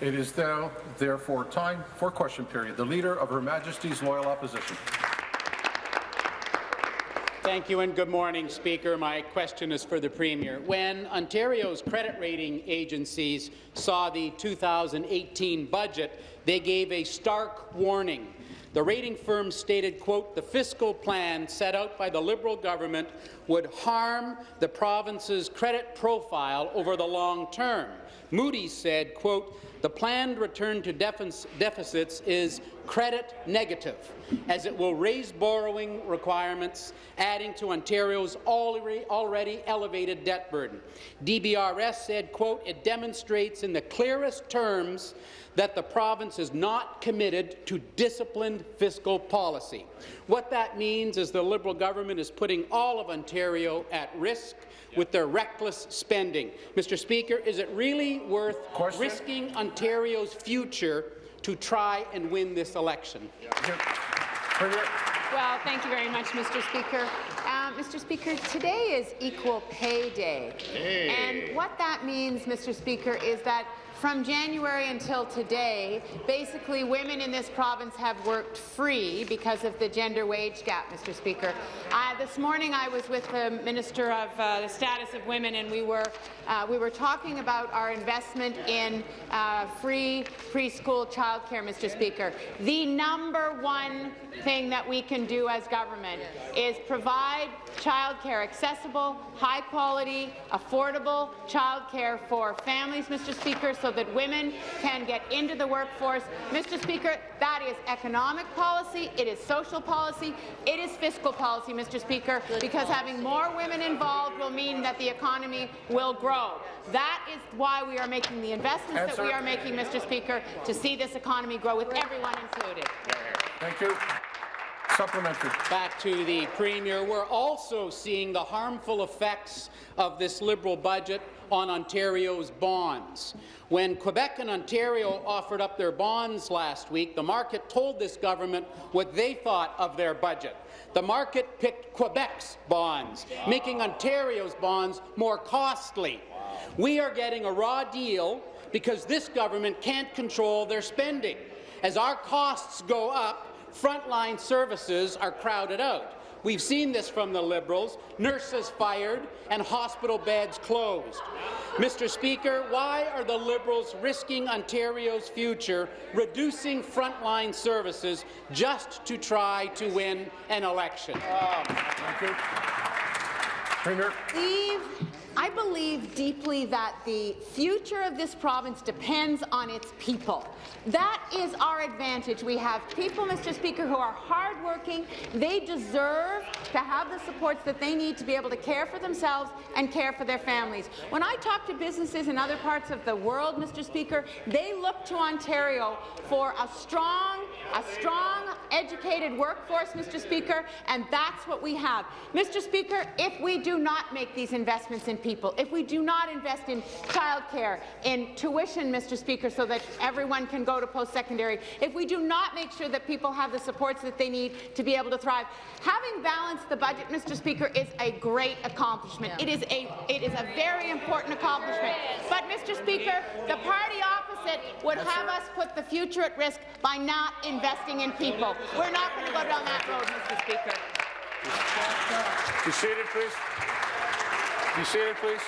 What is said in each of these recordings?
It is now, therefore, time for question period. The Leader of Her Majesty's Loyal Opposition. Thank you and good morning, Speaker. My question is for the Premier. When Ontario's credit rating agencies saw the 2018 budget, they gave a stark warning. The rating firm stated, quote, the fiscal plan set out by the Liberal government would harm the province's credit profile over the long term. Moody's said, quote, the planned return to deficits is credit negative, as it will raise borrowing requirements, adding to Ontario's already, elevated debt burden. DBRS said, quote, it demonstrates in the clearest terms that the province is not committed to disciplined fiscal policy. What that means is the Liberal government is putting all of Ontario at risk with their reckless spending. Mr. Speaker, is it really worth Question? risking Ontario's future to try and win this election? Well, thank you very much, Mr. Speaker. Uh, Mr. Speaker, today is Equal Pay Day. Hey. And what that means, Mr. Speaker, is that from January until today, basically women in this province have worked free because of the gender wage gap, Mr. Speaker. Uh, this morning I was with the Minister of uh, the Status of Women and we were, uh, we were talking about our investment in uh, free preschool childcare, Mr. Speaker. The number one thing that we can do as government is provide childcare, accessible, high-quality, affordable childcare for families, Mr. Speaker, so that women can get into the workforce. Mr. Speaker, that is economic policy, it is social policy, it is fiscal policy, Mr. Speaker, because having more women involved will mean that the economy will grow. That is why we are making the investments that we are making, Mr. Speaker, to see this economy grow with everyone included. Thank you. Supplementary. Back to the Premier. We're also seeing the harmful effects of this Liberal budget on Ontario's bonds. When Quebec and Ontario offered up their bonds last week, the market told this government what they thought of their budget. The market picked Quebec's bonds, making Ontario's bonds more costly. We are getting a raw deal because this government can't control their spending. As our costs go up, frontline services are crowded out. We've seen this from the Liberals, nurses fired and hospital beds closed. Mr. Speaker, why are the Liberals risking Ontario's future, reducing frontline services just to try to win an election? Um, thank you. Premier. Steve, I believe deeply that the future of this province depends on its people. That is our advantage. We have people, Mr. Speaker, who are hardworking. They deserve to have the supports that they need to be able to care for themselves and care for their families. When I talk to businesses in other parts of the world, Mr. Speaker, they look to Ontario for a strong, a strong, educated workforce, Mr. Speaker, and that's what we have. Mr. Speaker, if we do not make these investments in people, if we do not invest in childcare, in tuition, Mr. Speaker, so that everyone can go to post-secondary, if we do not make sure that people have the supports that they need to be able to thrive, having balanced the budget, Mr. Speaker, is a great accomplishment. Yeah. It is a it is a very important accomplishment. But, Mr. Speaker, the party opposite would yes, have sir. us put the future at risk by not investing in people. We're not going to go down that road, Mr. Speaker. Be seated, please. Be seated, please.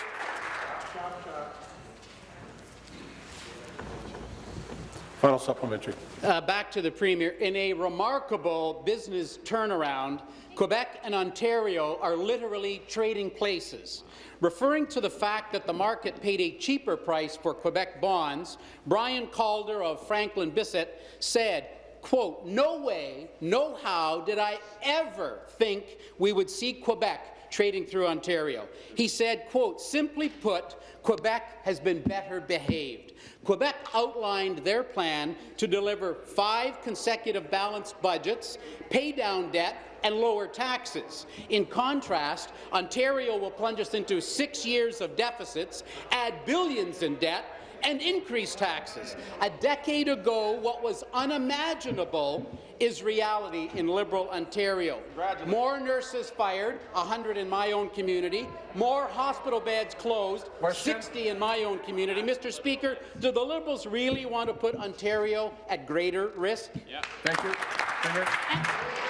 Final supplementary. Uh, back to the Premier. In a remarkable business turnaround, Quebec and Ontario are literally trading places. Referring to the fact that the market paid a cheaper price for Quebec bonds, Brian Calder of Franklin Bissett said, quote, no way, no how did I ever think we would see Quebec trading through Ontario. He said, quote, simply put, Quebec has been better behaved. Quebec outlined their plan to deliver five consecutive balanced budgets, pay down debt, and lower taxes. In contrast, Ontario will plunge us into six years of deficits, add billions in debt, and increase taxes. A decade ago, what was unimaginable is reality in Liberal Ontario. More nurses fired, 100 in my own community, more hospital beds closed, Question? 60 in my own community. Mr. Speaker, do the Liberals really want to put Ontario at greater risk? Thank you. Premier.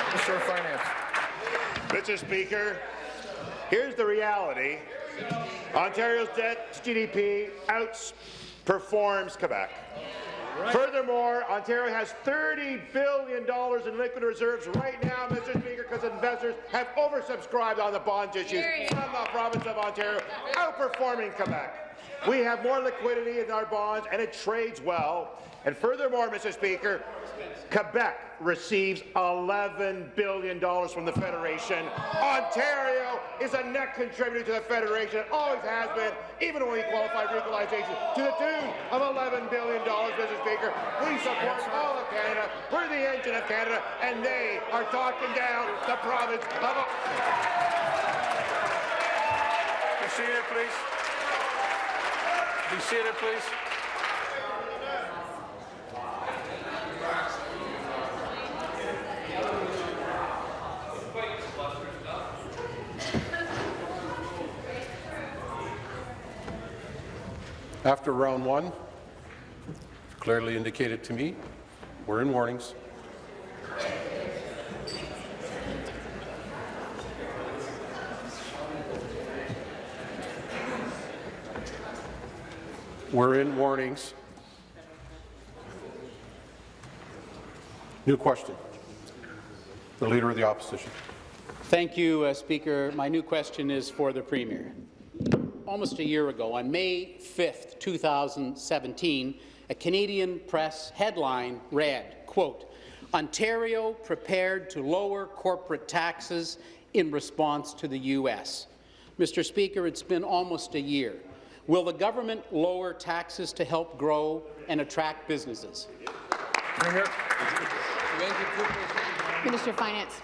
Minister of Finance. Mr. Speaker, here's the reality. Ontario's debt to GDP outperforms Quebec. Furthermore, Ontario has $30 billion in liquid reserves right now, Mr. Speaker, because investors have oversubscribed on the bond issues from the province of Ontario, outperforming Quebec. We have more liquidity in our bonds, and it trades well. And furthermore, Mr. Speaker, Quebec receives $11 billion from the Federation. Ontario is a net contributor to the Federation, always has been, even when we qualified for equalization, to the tune of $11 billion, Mr. Speaker. We support all of Canada. We're the engine of Canada, and they are talking down the province of... Be seated, please. Be seated, please. After round one, clearly indicated to me, we're in warnings. We're in warnings. New question. The Leader of the Opposition. Thank you, uh, Speaker. My new question is for the Premier. Almost a year ago, on May 5th, 2017, a Canadian press headline read, quote, Ontario prepared to lower corporate taxes in response to the U.S. Mr. Speaker, it's been almost a year. Will the government lower taxes to help grow and attract businesses? Minister of Finance.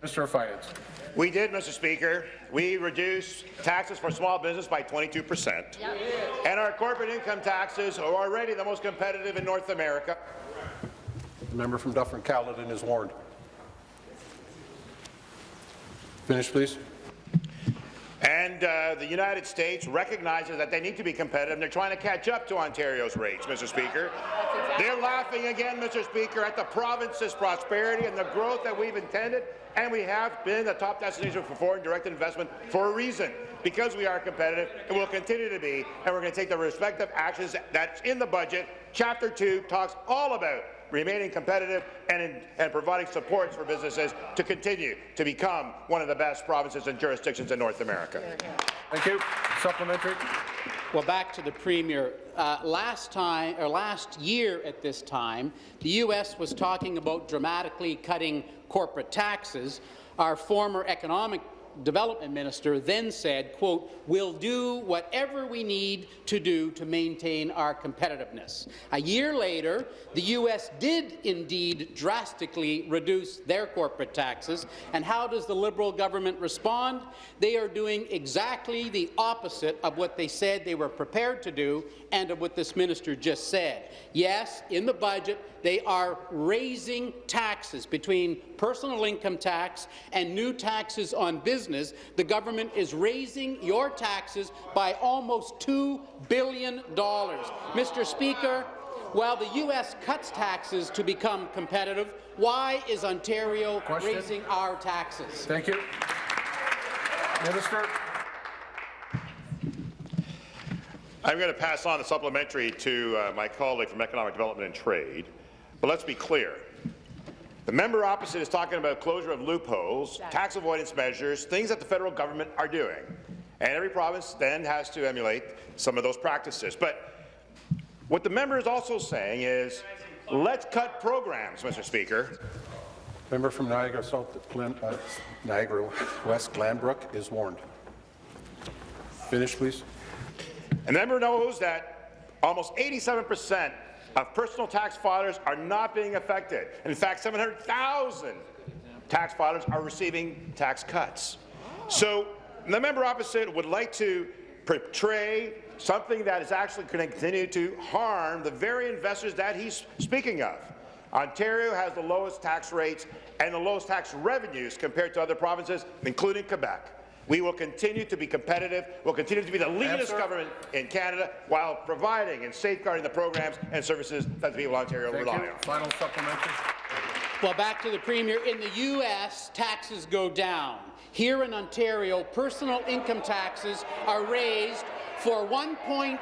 Minister of Finance. We did, Mr. Speaker. We reduced taxes for small business by 22 percent. And our corporate income taxes are already the most competitive in North America. The member from Dufferin-Caledon is warned. Finish, please. And uh, the United States recognizes that they need to be competitive, and they're trying to catch up to Ontario's rates, Mr. Speaker. They're laughing again, Mr. Speaker, at the province's prosperity and the growth that we've intended, and we have been the top destination for foreign direct investment for a reason, because we are competitive and will continue to be, and we're going to take the respective actions that's in the budget. Chapter 2 talks all about remaining competitive and, in, and providing supports for businesses to continue to become one of the best provinces and jurisdictions in North America. Thank you. Supplementary. Well, back to the Premier. Uh, last time, or last year at this time, the U.S. was talking about dramatically cutting corporate taxes. Our former economic development minister then said, quote, we'll do whatever we need to do to maintain our competitiveness. A year later, the U.S. did indeed drastically reduce their corporate taxes. And how does the Liberal government respond? They are doing exactly the opposite of what they said they were prepared to do and of what this minister just said. Yes, in the budget, they are raising taxes between personal income tax and new taxes on business. The government is raising your taxes by almost $2 billion. Mr. Speaker, while the U.S. cuts taxes to become competitive, why is Ontario Question? raising our taxes? Thank you. Minister. I'm going to pass on the supplementary to uh, my colleague from Economic Development and Trade. But let's be clear. The member opposite is talking about closure of loopholes, tax avoidance measures, things that the federal government are doing. And every province then has to emulate some of those practices. But what the member is also saying is, let's cut programs, Mr. Speaker. Member from Niagara South, Glen, uh, Niagara West Glanbrook is warned. Finish, please. And the member knows that almost 87 percent of personal tax filers are not being affected. In fact, 700,000 tax filers are receiving tax cuts. So the member opposite would like to portray something that is actually going to continue to harm the very investors that he's speaking of. Ontario has the lowest tax rates and the lowest tax revenues compared to other provinces, including Quebec. We will continue to be competitive. We'll continue to be the leanest Answer. government in Canada while providing and safeguarding the programs and services that the people of Ontario Thank rely you. on. Final supplementary. Well, back to the Premier. In the U.S., taxes go down. Here in Ontario, personal income taxes are raised for 1.8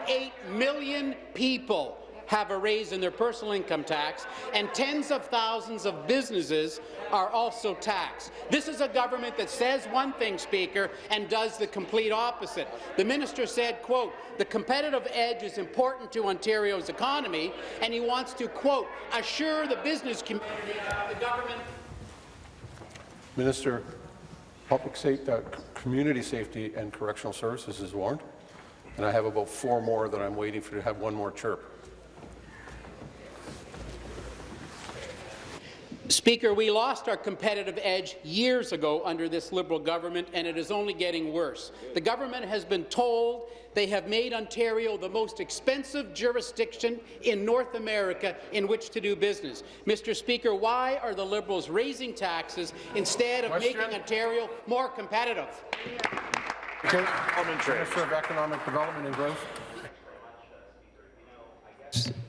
million people have a raise in their personal income tax, and tens of thousands of businesses are also taxed. This is a government that says one thing, Speaker, and does the complete opposite. The minister said, quote, the competitive edge is important to Ontario's economy, and he wants to, quote, assure the business community the government Minister, Public Safety, uh, Community Safety and Correctional Services is warned, and I have about four more that I'm waiting for to have one more chirp. Speaker, we lost our competitive edge years ago under this Liberal government, and it is only getting worse. The government has been told they have made Ontario the most expensive jurisdiction in North America in which to do business. Mr. Speaker, why are the Liberals raising taxes instead of Question. making Ontario more competitive? Okay. Minister of Economic Development and Growth.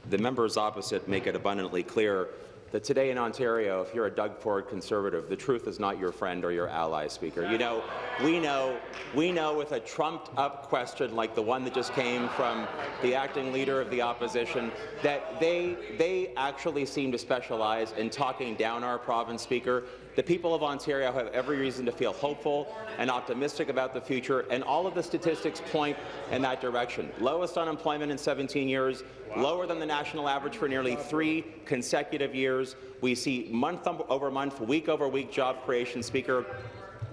The members opposite make it abundantly clear that today in Ontario, if you're a Doug Ford conservative, the truth is not your friend or your ally, Speaker. You know, we know, we know with a trumped-up question like the one that just came from the acting leader of the opposition, that they, they actually seem to specialize in talking down our province, Speaker. The people of Ontario have every reason to feel hopeful and optimistic about the future, and all of the statistics point in that direction. Lowest unemployment in 17 years, lower than the national average for nearly three consecutive years. We see month um, over month, week over week job creation, Speaker.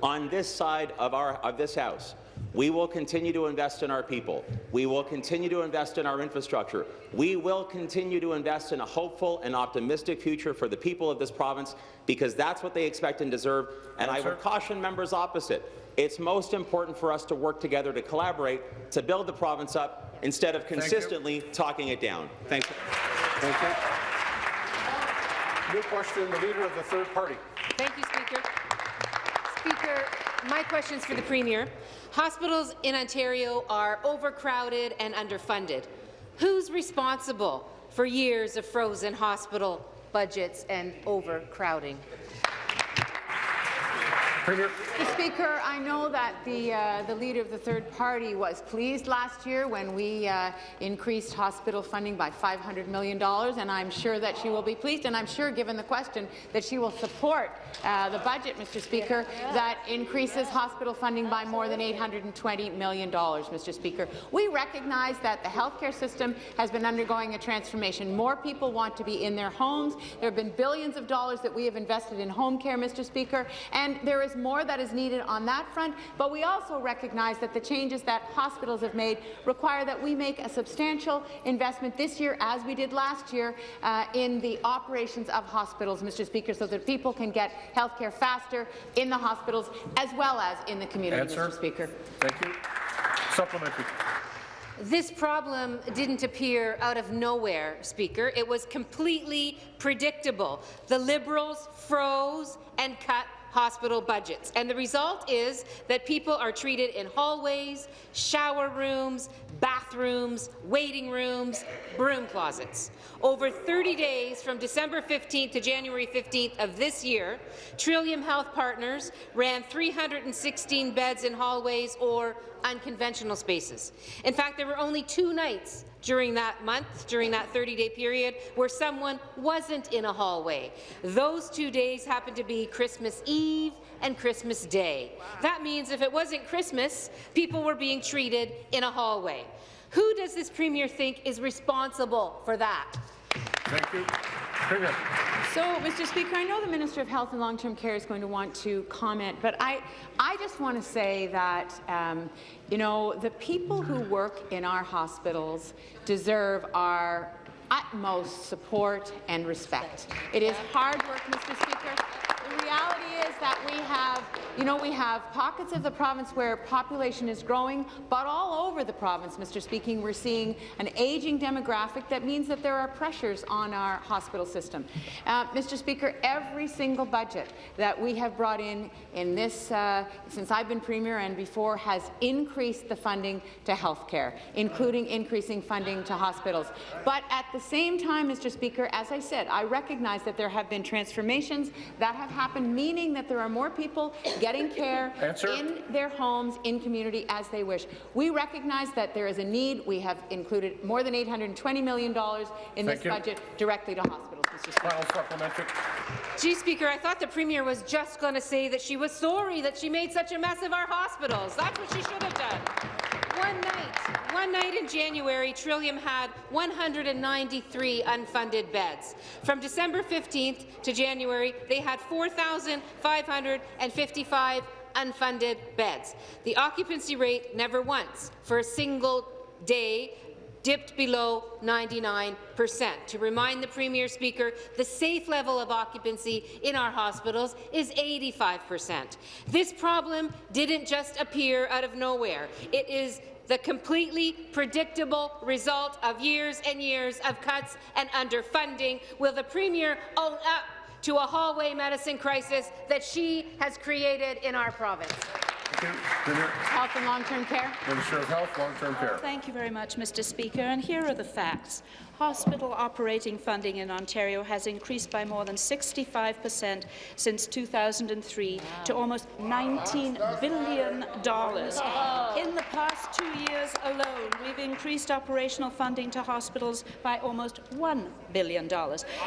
On this side of, our, of this House, we will continue to invest in our people. We will continue to invest in our infrastructure. We will continue to invest in a hopeful and optimistic future for the people of this province because that's what they expect and deserve. And I would caution members opposite. It's most important for us to work together to collaborate to build the province up instead of consistently talking it down. Thanks. Thank you. New question, the Leader of the Third Party. Thank you, Speaker. Speaker, my question is for the Premier. Hospitals in Ontario are overcrowded and underfunded. Who's responsible for years of frozen hospital budgets and overcrowding? Premier. Mr. Speaker, I know that the, uh, the Leader of the Third Party was pleased last year when we uh, increased hospital funding by $500 million, and I'm sure that she will be pleased, and I'm sure, given the question, that she will support uh, the budget, Mr. Speaker, that increases hospital funding by more than $820 million, Mr. Speaker. We recognize that the healthcare system has been undergoing a transformation. More people want to be in their homes. There have been billions of dollars that we have invested in home care, Mr. Speaker, and there is more that is needed on that front, but we also recognize that the changes that hospitals have made require that we make a substantial investment this year, as we did last year, uh, in the operations of hospitals, Mr. Speaker, so that people can get health care faster in the hospitals as well as in the community, Answer. Mr. Speaker. Thank you. Supplementary. This problem didn't appear out of nowhere, Speaker. It was completely predictable. The Liberals froze and cut hospital budgets. And the result is that people are treated in hallways, shower rooms, bathrooms, waiting rooms, broom closets. Over 30 days from December 15th to January 15th of this year, Trillium Health Partners ran 316 beds in hallways or unconventional spaces. In fact, there were only two nights during that month, during that 30-day period, where someone wasn't in a hallway. Those two days happened to be Christmas Eve and Christmas Day. That means if it wasn't Christmas, people were being treated in a hallway. Who does this Premier think is responsible for that? Thank you. So, Mr. Speaker, I know the Minister of Health and Long-Term Care is going to want to comment, but I, I just want to say that, um, you know, the people who work in our hospitals deserve our utmost support and respect. It is hard work, Mr. Speaker. The reality is that we have, you know, we have pockets of the province where population is growing, but all over the province, Mr. Speaking, we're seeing an aging demographic that means that there are pressures on our hospital system. Uh, Mr. Speaker, every single budget that we have brought in in this, uh, since I've been Premier and before, has increased the funding to health care, including increasing funding to hospitals. But at the same time, Mr. Speaker, as I said, I recognize that there have been transformations that have happened, meaning that there are more people getting care Answer. in their homes, in community, as they wish. We recognize that there is a need. We have included more than $820 million in Thank this you. budget directly to hospitals, Final supplementary. Gee, Speaker, I thought the Premier was just going to say that she was sorry that she made such a mess of our hospitals. That's what she should have done. One night, one night in January, Trillium had 193 unfunded beds. From December 15th to January, they had 4,555 unfunded beds. The occupancy rate never once, for a single day, dipped below 99 percent. To remind the Premier Speaker, the safe level of occupancy in our hospitals is 85 percent. This problem didn't just appear out of nowhere. It is the completely predictable result of years and years of cuts and underfunding. Will the Premier own up to a hallway medicine crisis that she has created in our province? Thank you. Health and long-term care. Minister of Health, Long-Term Care. Thank you very much, Mr. Speaker. And here are the facts. Hospital operating funding in Ontario has increased by more than 65 per cent since 2003 to almost $19 billion. In the past two years alone, we've increased operational funding to hospitals by almost $1 billion.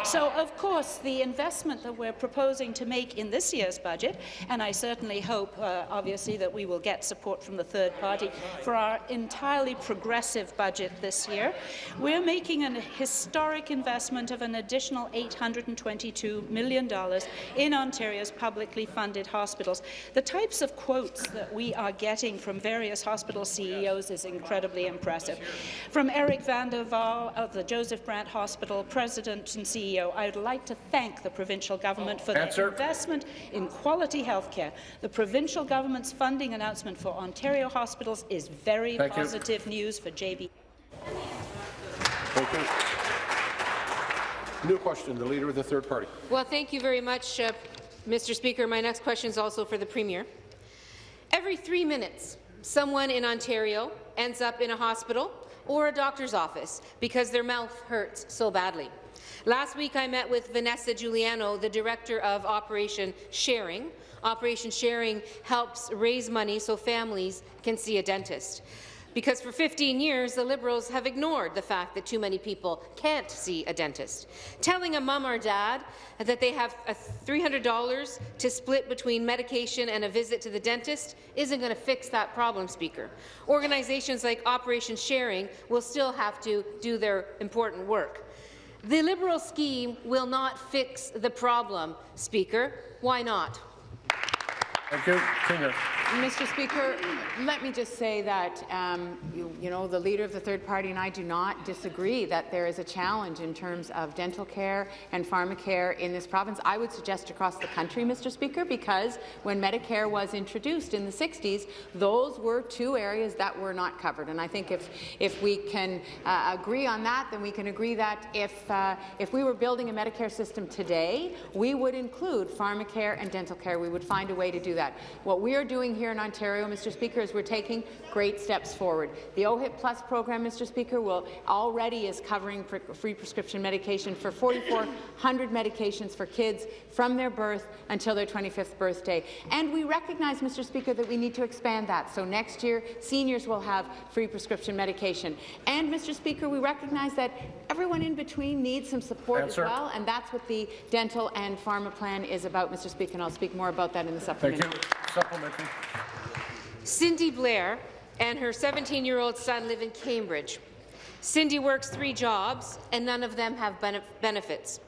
So, of course, the investment that we're proposing to make in this year's budget, and I certainly hope, uh, obviously, that we will get support from the third party for our entirely progressive budget this year, we're making an historic investment of an additional $822 million in Ontario's publicly funded hospitals. The types of quotes that we are getting from various hospital CEOs is incredibly impressive. From Eric Vandewall of the Joseph Brant Hospital, President and CEO, I would like to thank the provincial government for their investment in quality health care. The provincial government's funding announcement for Ontario hospitals is very Thank you. positive news for JB. Thank you. New question, the Leader of the Third Party. Well, thank you very much, uh, Mr. Speaker. My next question is also for the Premier. Every three minutes, someone in Ontario ends up in a hospital or a doctor's office because their mouth hurts so badly. Last week, I met with Vanessa Giuliano, the director of Operation Sharing. Operation Sharing helps raise money so families can see a dentist. Because for 15 years, the Liberals have ignored the fact that too many people can't see a dentist. Telling a mum or dad that they have $300 to split between medication and a visit to the dentist isn't going to fix that problem, Speaker. Organizations like Operation Sharing will still have to do their important work. The Liberal scheme will not fix the problem, Speaker. Why not? Thank you. Mr. Speaker, let me just say that, um, you, you know, the Leader of the Third Party and I do not disagree that there is a challenge in terms of dental care and pharmacare in this province. I would suggest across the country, Mr. Speaker, because when Medicare was introduced in the 60s, those were two areas that were not covered. And I think if, if we can uh, agree on that, then we can agree that if, uh, if we were building a Medicare system today, we would include pharmacare and dental care. We would find a way to do that. What we are doing here in Ontario, Mr. Speaker, is we're taking great steps forward. The OHIP Plus program, Mr. Speaker, will already is covering pre free prescription medication for 4,400 medications for kids from their birth until their 25th birthday. And we recognize, Mr. Speaker, that we need to expand that. So next year, seniors will have free prescription medication. And, Mr. Speaker, we recognize that everyone in between needs some support Answer. as well, and that's what the dental and pharma plan is about, Mr. Speaker, and I'll speak more about that in the supplementary. Supplementary. Cindy Blair and her 17-year-old son live in Cambridge. Cindy works three jobs, and none of them have benefits.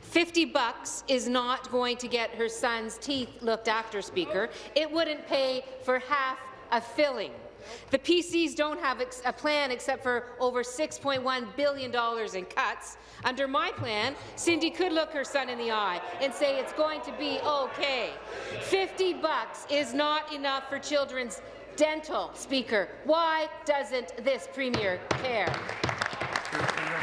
50 bucks is not going to get her son's teeth looked after, Speaker. It wouldn't pay for half a filling. The PCs don't have a plan except for over $6.1 billion in cuts. Under my plan, Cindy could look her son in the eye and say it's going to be okay. 50 bucks is not enough for children's dental, Speaker. Why doesn't this Premier care?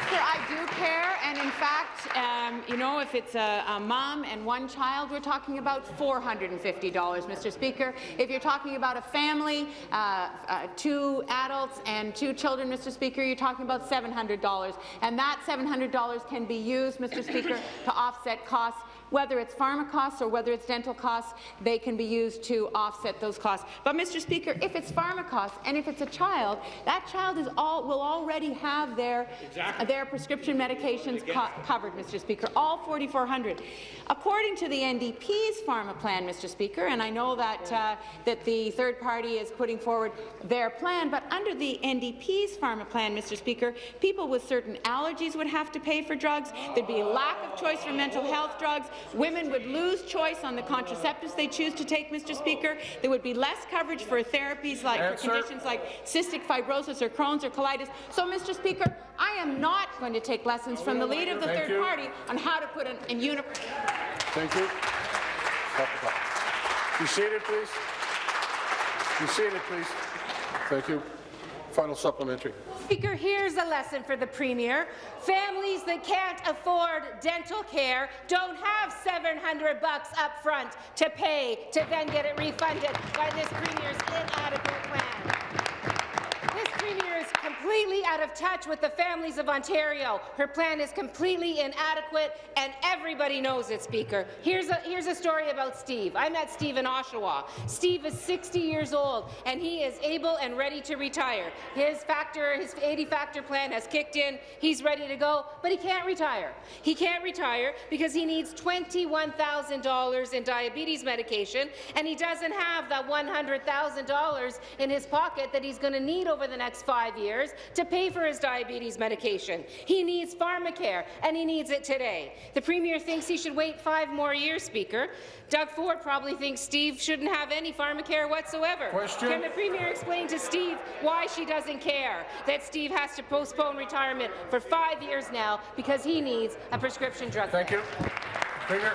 Sir, I do care, and in fact, um, you know, if it's a, a mom and one child, we're talking about $450, Mr. Speaker. If you're talking about a family, uh, uh, two adults and two children, Mr. Speaker, you're talking about $700. And that $700 can be used, Mr. Speaker, to offset costs whether it's pharma costs or whether it's dental costs, they can be used to offset those costs. But, Mr. Speaker, if it's pharma costs and if it's a child, that child is all will already have their exactly. their prescription medications co covered, Mr. Speaker, all 4,400. According to the NDP's pharma plan, Mr. Speaker, and I know that uh, that the third party is putting forward their plan, but under the NDP's pharma plan, Mr. Speaker, people with certain allergies would have to pay for drugs. There'd be a lack of choice for mental health drugs. Women would lose choice on the contraceptives they choose to take, Mr. Speaker. There would be less coverage for therapies like for conditions like cystic fibrosis or Crohn's or colitis. So, Mr. Speaker, I am not going to take lessons from the leader of the Thank third you. party on how to put an, in uni Thank you. Be seated, please. Be seated, please. Thank you. Final supplementary. Speaker, here's a lesson for the Premier. Families that can't afford dental care don't have 700 bucks up front to pay to then get it refunded by this Premier's inadequate plan. This Premier is completely out of touch with the families of Ontario. Her plan is completely inadequate, and everybody knows it, Speaker. Here's a, here's a story about Steve. I met Steve in Oshawa. Steve is 60 years old, and he is able and ready to retire. His factor, his 80-factor plan has kicked in. He's ready to go, but he can't retire. He can't retire because he needs $21,000 in diabetes medication, and he doesn't have that $100,000 in his pocket that he's going to need over the next five years to pay for his diabetes medication. He needs pharmacare, and he needs it today. The Premier thinks he should wait five more years, Speaker. Doug Ford probably thinks Steve shouldn't have any pharmacare whatsoever. Question. Can the Premier explain to Steve why she doesn't care that Steve has to postpone retirement for five years now because he needs a prescription drug Thank you. Premier.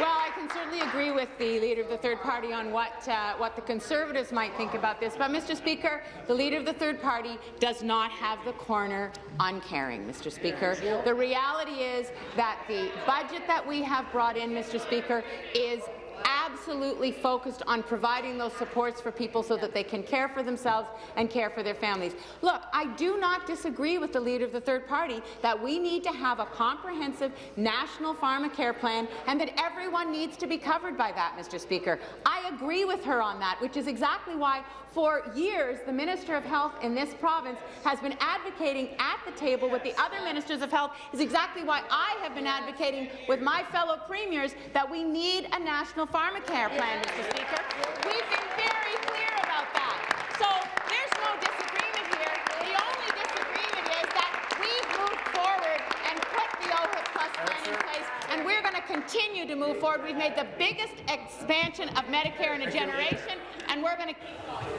Well, I can certainly agree with the Leader of the Third Party on what, uh, what the Conservatives might think about this. But, Mr. Speaker, the Leader of the Third Party does not have the corner on caring, Mr. Speaker. The reality is that the budget that we have brought in, Mr. Speaker, is absolutely focused on providing those supports for people so that they can care for themselves and care for their families. Look, I do not disagree with the leader of the third party that we need to have a comprehensive national pharmacare plan and that everyone needs to be covered by that, Mr. Speaker. I agree with her on that, which is exactly why for years the Minister of Health in this province has been advocating at the table with the other ministers of health is exactly why I have been advocating with my fellow premiers that we need a national pharmacare plan, Mr. Speaker. We've been very clear about that. So there's no disagreement here. The only disagreement is that we've moved forward and put the OHIP Plus plan in place, and we're going to continue to move forward. We've made the biggest expansion of Medicare in a generation, and we're going to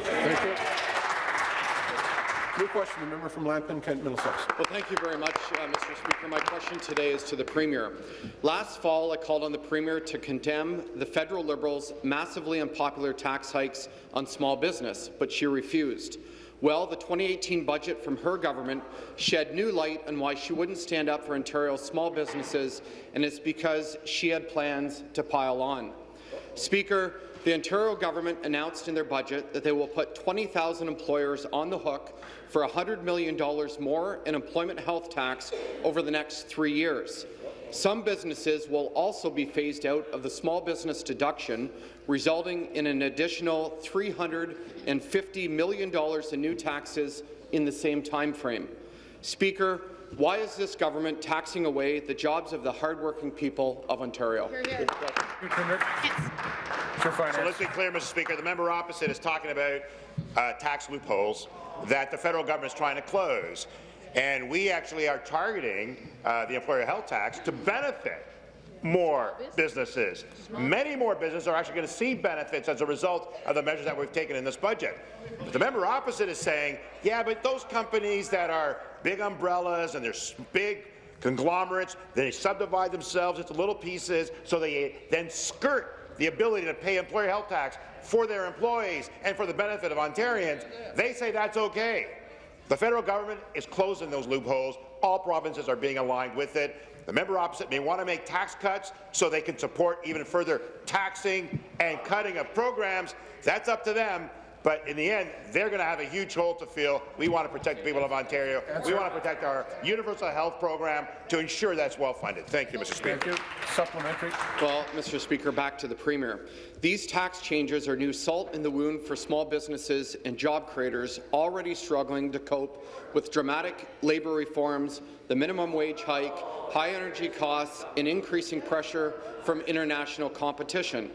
Thank you. New question, the member from Lambton, Kent Middlesex. Well, thank you very much, uh, Mr. Speaker. My question today is to the Premier. Last fall, I called on the Premier to condemn the federal Liberals' massively unpopular tax hikes on small business, but she refused. Well, the 2018 budget from her government shed new light on why she wouldn't stand up for Ontario's small businesses, and it's because she had plans to pile on. Speaker, the Ontario government announced in their budget that they will put 20,000 employers on the hook for $100 million more in employment health tax over the next three years. Some businesses will also be phased out of the small business deduction, resulting in an additional $350 million in new taxes in the same time frame. Speaker, why is this government taxing away the jobs of the hardworking people of Ontario? For finance. So let's be clear, Mr. Speaker. The member opposite is talking about uh, tax loopholes that the federal government is trying to close. And we actually are targeting uh, the employer health tax to benefit more businesses. Many more businesses are actually going to see benefits as a result of the measures that we've taken in this budget. But the member opposite is saying, yeah, but those companies that are big umbrellas and they're big conglomerates, they subdivide themselves into little pieces so they then skirt the ability to pay employer health tax for their employees and for the benefit of Ontarians. They say that's okay. The federal government is closing those loopholes. All provinces are being aligned with it. The member opposite may want to make tax cuts so they can support even further taxing and cutting of programs. That's up to them. But in the end, they're going to have a huge hole to fill. We want to protect the people of Ontario. We want to protect our universal health program to ensure that's well funded. Thank you, Mr. Speaker. Thank you. Supplementary. Well, Mr. Speaker, back to the Premier. These tax changes are new salt in the wound for small businesses and job creators already struggling to cope with dramatic labour reforms, the minimum wage hike, high energy costs, and increasing pressure from international competition.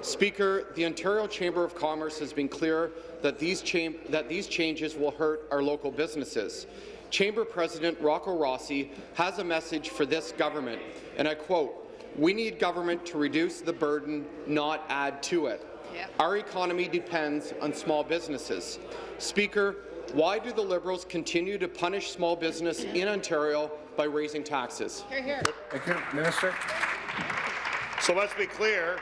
Speaker, the Ontario Chamber of Commerce has been clear that these, that these changes will hurt our local businesses. Chamber President Rocco Rossi has a message for this government, and I quote, we need government to reduce the burden, not add to it. Our economy depends on small businesses. Speaker, why do the Liberals continue to punish small business in Ontario by raising taxes? Here, here. Thank you. Minister. So let's be clear.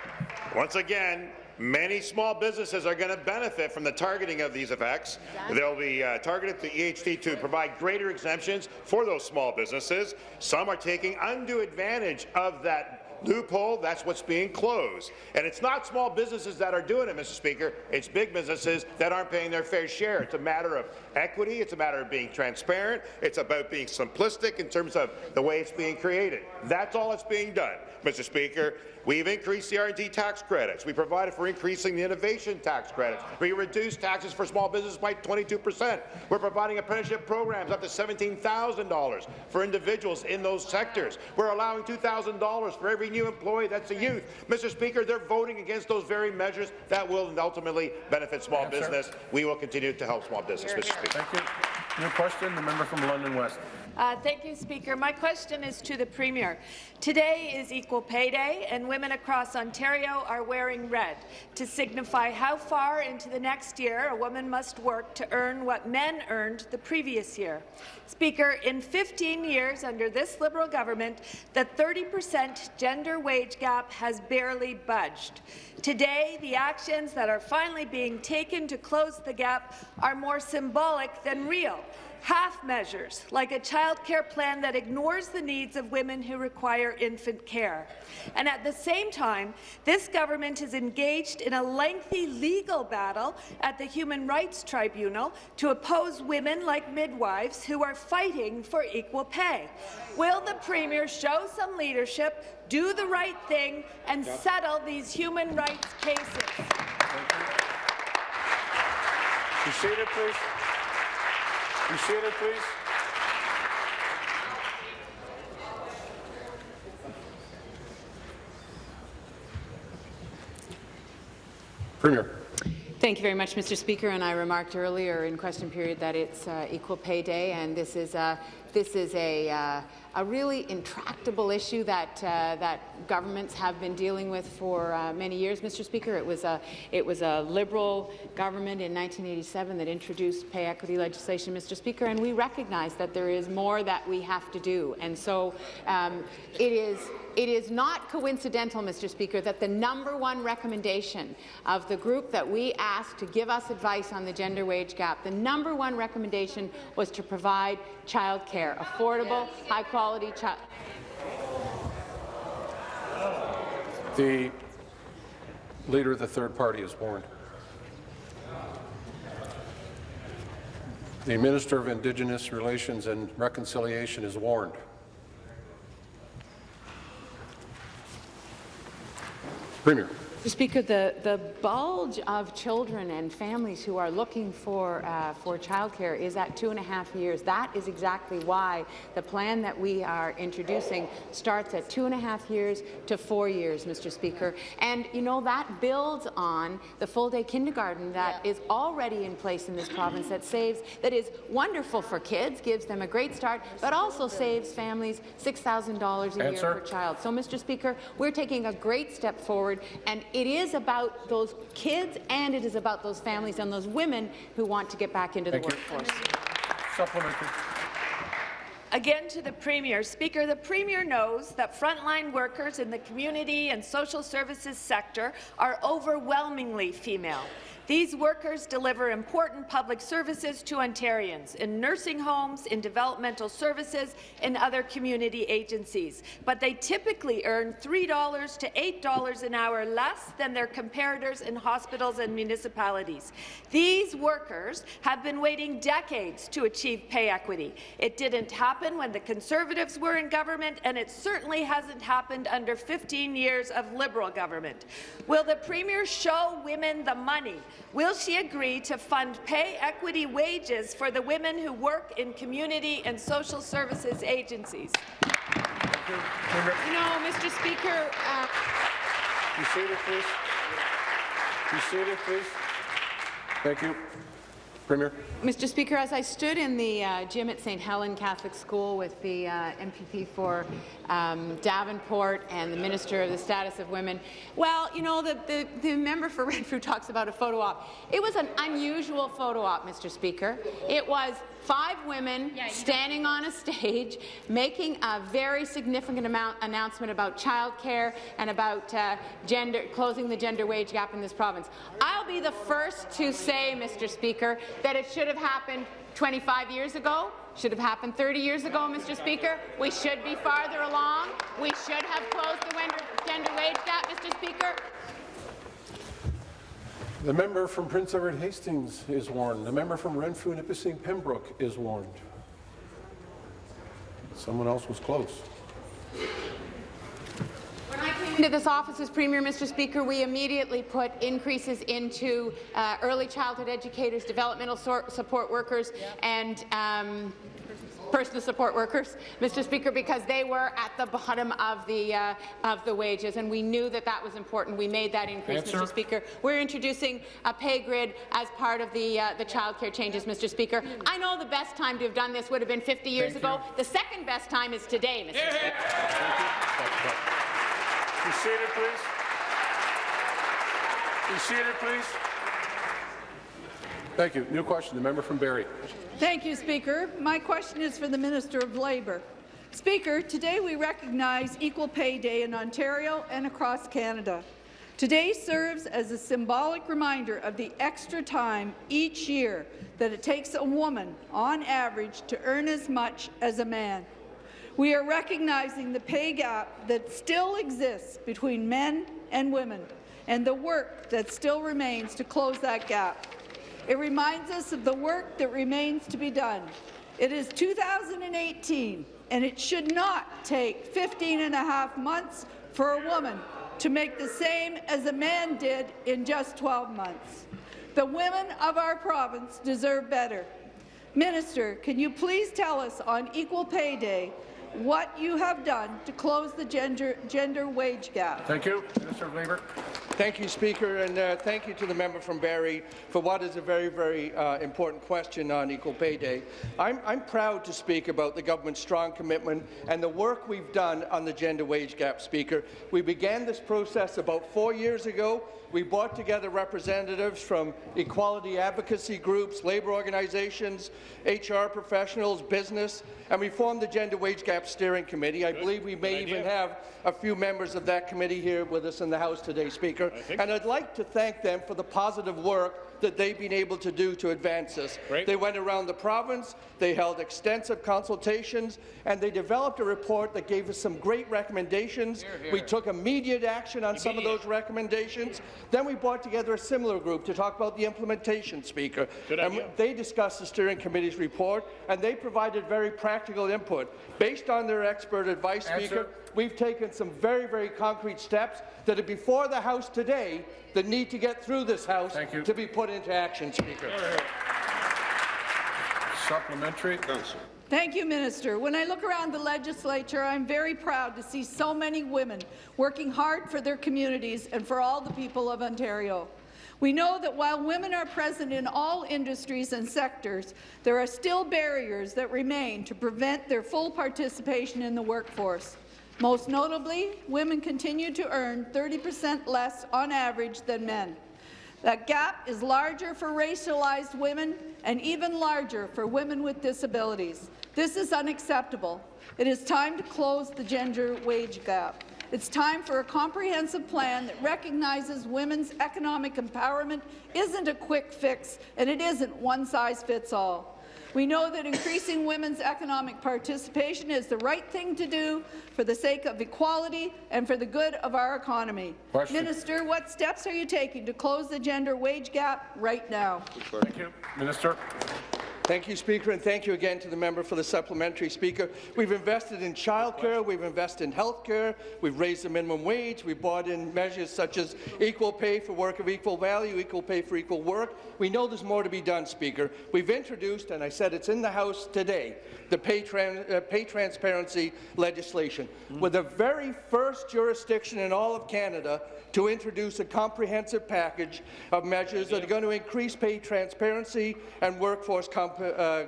Once again, many small businesses are going to benefit from the targeting of these effects. They'll be uh, targeted to EHT to provide greater exemptions for those small businesses. Some are taking undue advantage of that loophole. That's what's being closed. And it's not small businesses that are doing it, Mr. Speaker. It's big businesses that aren't paying their fair share. It's a matter of equity. It's a matter of being transparent. It's about being simplistic in terms of the way it's being created. That's all that's being done, Mr. Speaker. We've increased the R&D tax credits. We provided for increasing the innovation tax credits. We reduced taxes for small business by 22 percent. We're providing apprenticeship programs up to $17,000 for individuals in those sectors. We're allowing $2,000 for every new employee that's a youth. Mr. Speaker, they're voting against those very measures that will ultimately benefit small Answer. business. We will continue to help small business, Mr. Speaker. Thank you. New question, the member from London West. Uh, thank you, Speaker. My question is to the Premier. Today is Equal Pay Day, and women across Ontario are wearing red to signify how far into the next year a woman must work to earn what men earned the previous year. Speaker, in 15 years under this Liberal government, the 30 percent gender wage gap has barely budged. Today, the actions that are finally being taken to close the gap are more symbolic than real half measures, like a child care plan that ignores the needs of women who require infant care. And at the same time, this government is engaged in a lengthy legal battle at the Human Rights Tribunal to oppose women like midwives who are fighting for equal pay. Will the Premier show some leadership, do the right thing, and settle these human rights cases? Be seated, please. Be seated, please. Premier. Thank you very much, Mr. Speaker. And I remarked earlier in question period that it's uh, Equal Pay Day, and this is a this is a, uh, a really intractable issue that uh, that governments have been dealing with for uh, many years, Mr. Speaker. It was a it was a Liberal government in 1987 that introduced pay equity legislation, Mr. Speaker, and we recognize that there is more that we have to do. And so um, it is. It is not coincidental, Mr. Speaker, that the number one recommendation of the group that we asked to give us advice on the gender wage gap, the number one recommendation was to provide childcare, affordable, high-quality child. The Leader of the third party is warned. The Minister of Indigenous Relations and Reconciliation is warned. Thank Premier. Speaker, the, the bulge of children and families who are looking for, uh, for childcare is at two and a half years. That is exactly why the plan that we are introducing starts at two and a half years to four years, Mr. Speaker. And, you know, that builds on the full-day kindergarten that is already in place in this province that saves, that is wonderful for kids, gives them a great start, but also saves families $6,000 a year Answer. per child. So, Mr. Speaker, we're taking a great step forward, and it is about those kids and it is about those families and those women who want to get back into the you. workforce. Again to the Premier. Speaker, the Premier knows that frontline workers in the community and social services sector are overwhelmingly female. These workers deliver important public services to Ontarians in nursing homes, in developmental services, in other community agencies. But they typically earn $3 to $8 an hour less than their comparators in hospitals and municipalities. These workers have been waiting decades to achieve pay equity. It didn't happen when the Conservatives were in government, and it certainly hasn't happened under 15 years of Liberal government. Will the Premier show women the money? Will she agree to fund pay equity wages for the women who work in community and social services agencies? You know, Mr. Speaker, uh, Be seated, please. Be seated, please. Thank you. Premier. Mr. Speaker, as I stood in the uh, gym at St. Helen Catholic School with the uh, MPP for um, Davenport and the Minister of the Status of Women, well, you know, the, the, the member for Renfrew talks about a photo op. It was an unusual photo op, Mr. Speaker. It was five women standing on a stage making a very significant amount announcement about childcare and about uh, gender, closing the gender wage gap in this province. I'll be the first to say, Mr. Speaker, that it should have happened 25 years ago, should have happened 30 years ago, Mr. Speaker. We should be farther along. We should have closed the gender wage gap, Mr. Speaker. The member from Prince Edward Hastings is warned. The member from Renfrew and Nipissing Pembroke is warned. Someone else was close. When I came into this office as Premier, Mr. Speaker, we immediately put increases into uh, early childhood educators, developmental sor- support workers, and um, personal support workers, Mr. Speaker, because they were at the bottom of the uh, of the wages, and we knew that that was important. We made that increase, Answer. Mr. Speaker. We're introducing a pay grid as part of the uh, the childcare changes, Mr. Speaker. I know the best time to have done this would have been 50 years Thank ago. you. The second best time is today, Mr. Speaker. Be seated, please. Be seated, please. Thank you. New question. The member from Barrie. Thank you, Speaker. My question is for the Minister of Labour. Speaker, today we recognize Equal Pay Day in Ontario and across Canada. Today serves as a symbolic reminder of the extra time each year that it takes a woman, on average, to earn as much as a man. We are recognizing the pay gap that still exists between men and women and the work that still remains to close that gap. It reminds us of the work that remains to be done. It is 2018, and it should not take 15 and a half months for a woman to make the same as a man did in just 12 months. The women of our province deserve better. Minister, can you please tell us on Equal Pay Day what you have done to close the gender, gender wage gap? Thank you. Minister of Labour. Thank you, Speaker, and uh, thank you to the member from Barrie for what is a very, very uh, important question on Equal Pay Day. I'm, I'm proud to speak about the government's strong commitment and the work we've done on the gender wage gap, Speaker. We began this process about four years ago. We brought together representatives from equality advocacy groups, labour organizations, HR professionals, business, and we formed the Gender Wage Gap Steering Committee. I believe we may even have a few members of that committee here with us in the House today, Speaker. And I'd like to thank them for the positive work that they've been able to do to advance this. They went around the province, they held extensive consultations, and they developed a report that gave us some great recommendations. We took immediate action on some of those recommendations. Then we brought together a similar group to talk about the implementation, Speaker. Good and idea. they discussed the steering committee's report, and they provided very practical input. Based on their expert advice, Answer. Speaker, we've taken some very, very concrete steps that are before the House today that need to get through this House Thank you. to be put into action, Speaker. Supplementary. Thank you, Minister. When I look around the legislature, I'm very proud to see so many women working hard for their communities and for all the people of Ontario. We know that while women are present in all industries and sectors, there are still barriers that remain to prevent their full participation in the workforce. Most notably, women continue to earn 30 percent less on average than men. That gap is larger for racialized women and even larger for women with disabilities. This is unacceptable. It is time to close the gender wage gap. It's time for a comprehensive plan that recognizes women's economic empowerment isn't a quick fix, and it isn't one size fits all. We know that increasing women's economic participation is the right thing to do for the sake of equality and for the good of our economy. Question. Minister, what steps are you taking to close the gender wage gap right now? Thank you. Minister. Thank you, Speaker, and thank you again to the member for the supplementary. Speaker, we've invested in childcare, we've invested in health care, we've raised the minimum wage, we've brought in measures such as equal pay for work of equal value, equal pay for equal work. We know there's more to be done, Speaker. We've introduced, and I said it's in the House today, the pay, tran uh, pay transparency legislation. We're the very first jurisdiction in all of Canada to introduce a comprehensive package of measures that are going to increase pay transparency and workforce comp uh,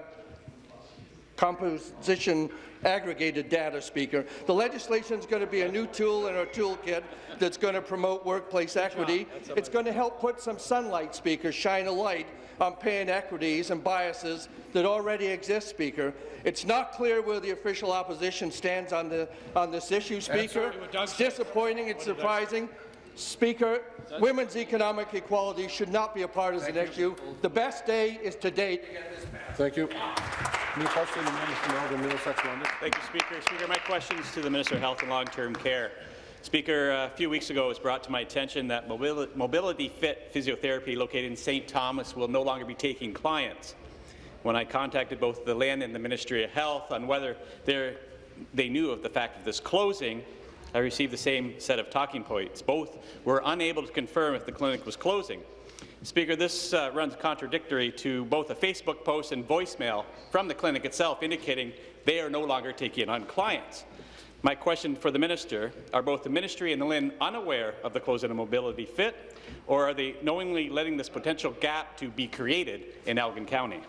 composition aggregated data, Speaker. The legislation is going to be a new tool in our toolkit that's going to promote workplace equity. It's going to help put some sunlight, Speaker, shine a light on pay inequities and biases that already exist, Speaker. It's not clear where the official opposition stands on, the, on this issue, Speaker. It's disappointing, it's surprising. Speaker, women's economic equality should not be a partisan issue. The best day is today. Thank you. New question, the member from Elgin, Middlesex, London. Thank you, Speaker. Speaker, my question is to the Minister of Health and Long-Term Care. Speaker, a few weeks ago it was brought to my attention that Mobili Mobility Fit Physiotherapy located in St. Thomas will no longer be taking clients. When I contacted both the LHIN and the Ministry of Health on whether they knew of the fact of this closing, I received the same set of talking points. Both were unable to confirm if the clinic was closing. Speaker, this uh, runs contradictory to both a Facebook post and voicemail from the clinic itself indicating they are no longer taking on clients. My question for the minister, are both the ministry and the LHIN unaware of the closing of Mobility Fit, or are they knowingly letting this potential gap to be created in Elgin County?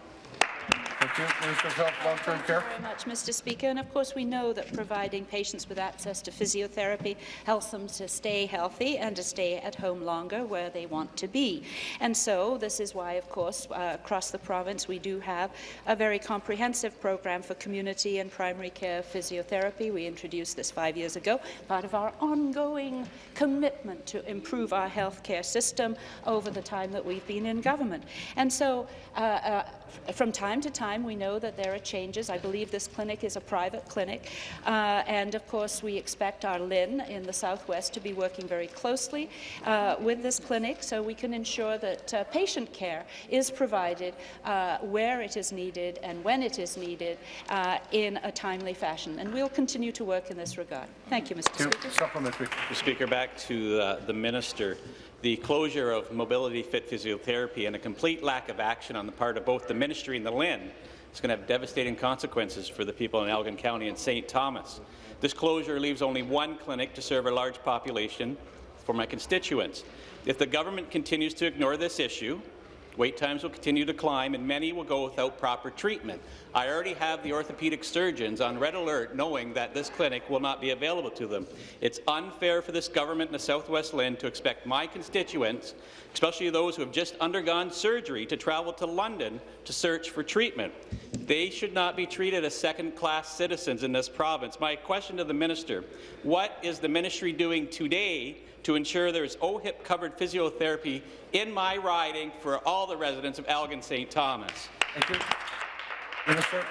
Thank you. Minister of Health, Long-Term Care. very much, Mr. Speaker. And of course, we know that providing patients with access to physiotherapy helps them to stay healthy and to stay at home longer where they want to be. And so this is why, of course, uh, across the province we do have a very comprehensive program for community and primary care physiotherapy. We introduced this five years ago, part of our ongoing commitment to improve our healthcare system over the time that we've been in government. And so uh, uh, from time to time, we know that there are changes. I believe this clinic is a private clinic. Uh, and of course, we expect our LHIN in the Southwest to be working very closely uh, with this clinic so we can ensure that uh, patient care is provided uh, where it is needed and when it is needed uh, in a timely fashion. And we'll continue to work in this regard. Thank you, Mr. Thank you. Speaker. Supplementary. Mr. Speaker, back to uh, the minister. The closure of Mobility Fit Physiotherapy and a complete lack of action on the part of both the ministry and the LHIN is going to have devastating consequences for the people in Elgin County and St. Thomas. This closure leaves only one clinic to serve a large population for my constituents. If the government continues to ignore this issue, Wait times will continue to climb, and many will go without proper treatment. I already have the orthopedic surgeons on red alert knowing that this clinic will not be available to them. It's unfair for this government in the Southwest LHIN to expect my constituents, especially those who have just undergone surgery, to travel to London to search for treatment. They should not be treated as second-class citizens in this province. My question to the minister, what is the ministry doing today to ensure there is OHIP-covered physiotherapy in my riding for all the residents of Elgin St. Thomas. Thank you. Minister.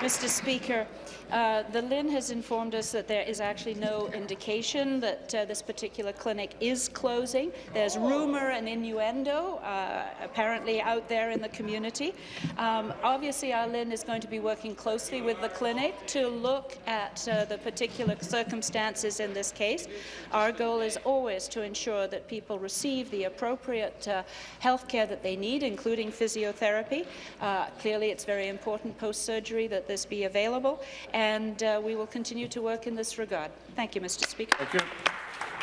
Mr. Speaker, uh, the LHIN has informed us that there is actually no indication that uh, this particular clinic is closing. There's rumour and innuendo uh, apparently out there in the community. Um, obviously, our LHIN is going to be working closely with the clinic to look at uh, the particular circumstances in this case. Our goal is always to ensure that people receive the appropriate uh, health care that they need, including physiotherapy. Uh, clearly, it's very important post-surgery that this be available, and uh, we will continue to work in this regard. Thank you, Mr. Speaker. Thank you.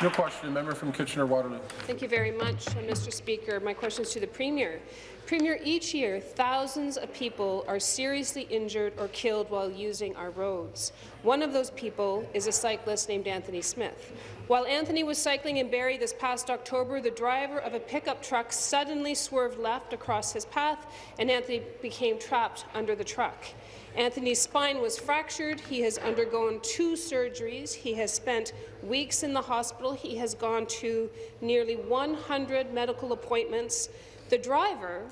No question. The member from Kitchener-Waterloo. Thank you very much, uh, Mr. Speaker. My question is to the Premier. Premier, each year, thousands of people are seriously injured or killed while using our roads. One of those people is a cyclist named Anthony Smith. While Anthony was cycling in Barrie this past October, the driver of a pickup truck suddenly swerved left across his path, and Anthony became trapped under the truck. Anthony's spine was fractured. He has undergone two surgeries. He has spent weeks in the hospital. He has gone to nearly 100 medical appointments. The driver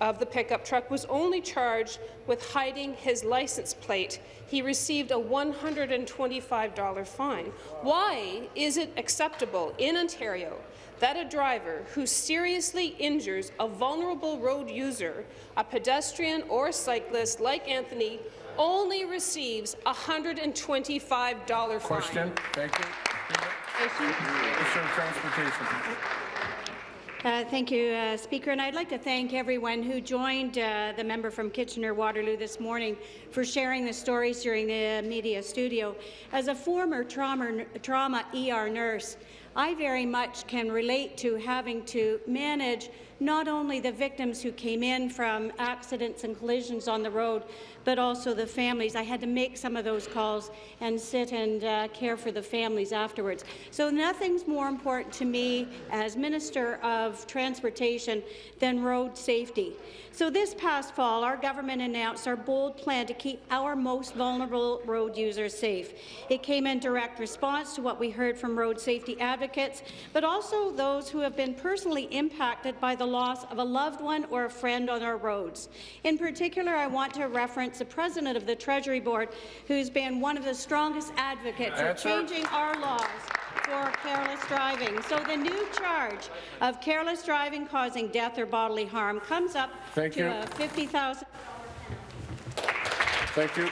of the pickup truck was only charged with hiding his license plate. He received a $125 fine. Why is it acceptable in Ontario that a driver who seriously injures a vulnerable road user, a pedestrian or cyclist like Anthony, only receives a $125 fine? Question. Thank you. Minister of Transportation. Uh, thank you, uh, Speaker. And I'd like to thank everyone who joined uh, the member from Kitchener-Waterloo this morning for sharing the stories during the media studio. As a former trauma, trauma ER nurse, I very much can relate to having to manage not only the victims who came in from accidents and collisions on the road, but also the families. I had to make some of those calls and sit and uh, care for the families afterwards. So nothing's more important to me as Minister of Transportation than road safety. So this past fall, our government announced our bold plan to keep our most vulnerable road users safe. It came in direct response to what we heard from road safety advocates, but also those who have been personally impacted by the loss of a loved one or a friend on our roads. In particular, I want to reference the president of the Treasury Board, who's been one of the strongest advocates Answer. of changing our laws for careless driving. So the new charge of careless driving causing death or bodily harm comes up Thank to you. a 50,000 Thank you.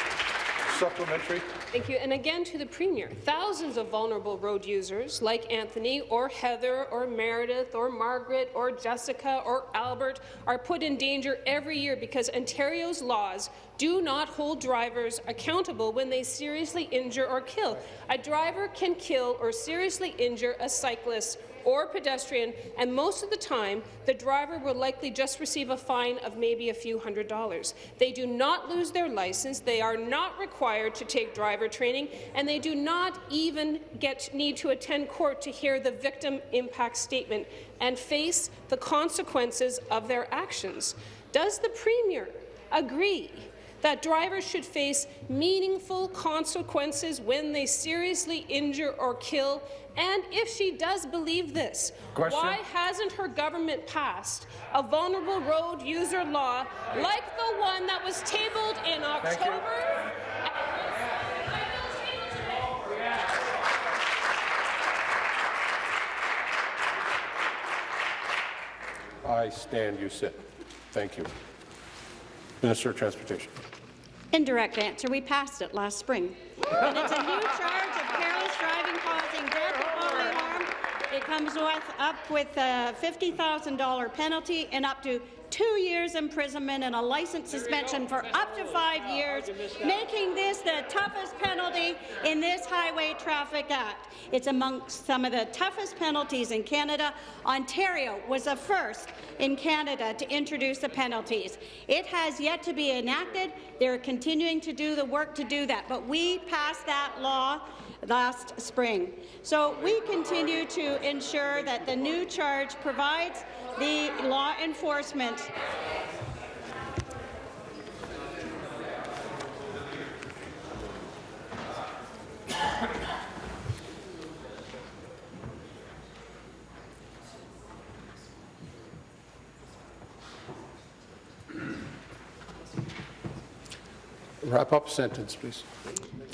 Supplementary. Thank you. And again to the Premier, thousands of vulnerable road users like Anthony or Heather or Meredith or Margaret or Jessica or Albert are put in danger every year because Ontario's laws do not hold drivers accountable when they seriously injure or kill. A driver can kill or seriously injure a cyclist or pedestrian, and most of the time, the driver will likely just receive a fine of maybe a few hundred dollars. They do not lose their license, they are not required to take driver training, and they do not even get need to attend court to hear the victim impact statement and face the consequences of their actions. Does the Premier agree that drivers should face meaningful consequences when they seriously injure or kill? And if she does believe this, Question. why hasn't her government passed a vulnerable road user law like the one that was tabled in. October? I stand, you sit. Thank you. Minister of Transportation. Indirect answer, we passed it last spring. And it's a new charge of careless driving causing death or bodily harm. It comes with, up with a $50,000 penalty and up to two years imprisonment and a license suspension for up to five years, making this the toughest penalty in this Highway Traffic Act. It's amongst some of the toughest penalties in Canada. Ontario was the first in Canada to introduce the penalties. It has yet to be enacted. They're continuing to do the work to do that, but we passed that law last spring. So we continue to ensure that the new charge provides the law enforcement Wrap up sentence, please.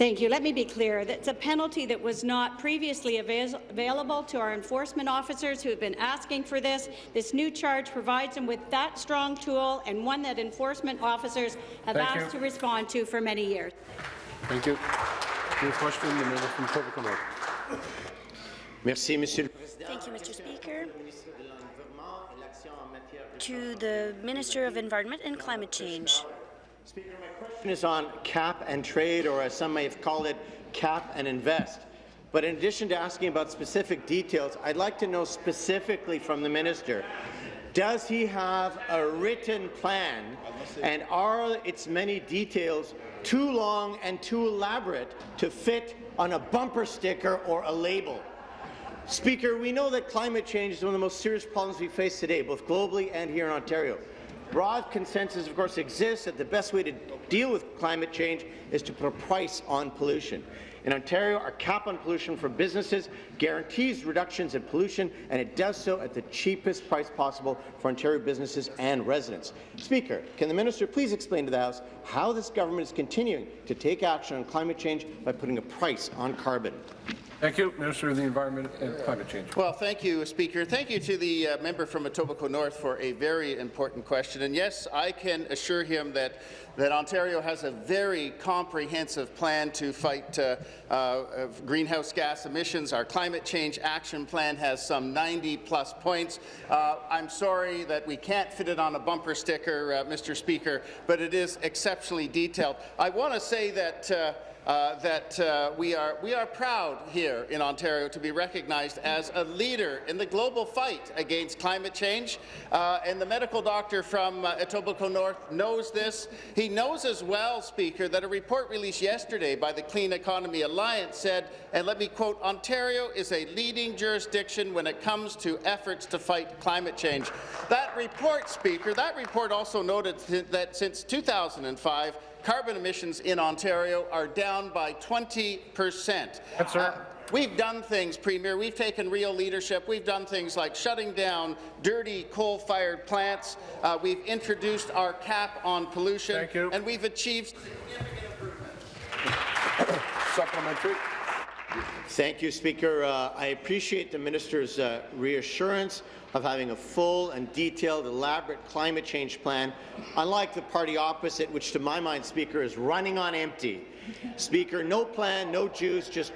Thank you. Let me be clear. That's a penalty that was not previously avail available to our enforcement officers who have been asking for this. This new charge provides them with that strong tool and one that enforcement officers have Thank asked you. to respond to for many years. Thank you. New question, the member from Etobicoke North. Merci, Monsieur Thank you, Mr. Speaker. To the Minister of Environment and Climate Change. Question is on cap and trade, or as some may have called it, cap and invest. But in addition to asking about specific details, I'd like to know specifically from the minister, does he have a written plan, and are its many details too long and too elaborate to fit on a bumper sticker or a label? Speaker, we know that climate change is one of the most serious problems we face today, both globally and here in Ontario. Broad consensus, of course, exists that the best way to deal with climate change is to put a price on pollution. In Ontario, our cap on pollution for businesses guarantees reductions in pollution, and it does so at the cheapest price possible for Ontario businesses and residents. Speaker, can the minister please explain to the House how this government is continuing to take action on climate change by putting a price on carbon? Thank you, Minister of the Environment and Climate Change. Well, thank you, Speaker. Thank you to the uh, member from Etobicoke North for a very important question. And yes, I can assure him that that Ontario has a very comprehensive plan to fight uh, uh, greenhouse gas emissions. Our climate change action plan has some 90 plus points. Uh, I'm sorry that we can't fit it on a bumper sticker, uh, Mr. Speaker, but it is exceptionally detailed. I want to say that uh, that uh, we, are, we are proud here in Ontario to be recognized as a leader in the global fight against climate change. Uh, and the medical doctor from uh, Etobicoke North knows this. He knows as well, Speaker, that a report released yesterday by the Clean Economy Alliance said, and let me quote, Ontario is a leading jurisdiction when it comes to efforts to fight climate change. That report, Speaker, that report also noted that since 2005, carbon emissions in Ontario are down by 20 percent. Uh, We've done things, Premier. We've taken real leadership. We've done things like shutting down dirty coal-fired plants. Uh, we've introduced our cap on pollution, and we've achieved Supplementary. Thank you, Speaker. Uh, I appreciate the minister's uh, reassurance of having a full and detailed, elaborate climate change plan, unlike the party opposite, which to my mind, Speaker, is running on empty. Speaker, no plan, no juice, just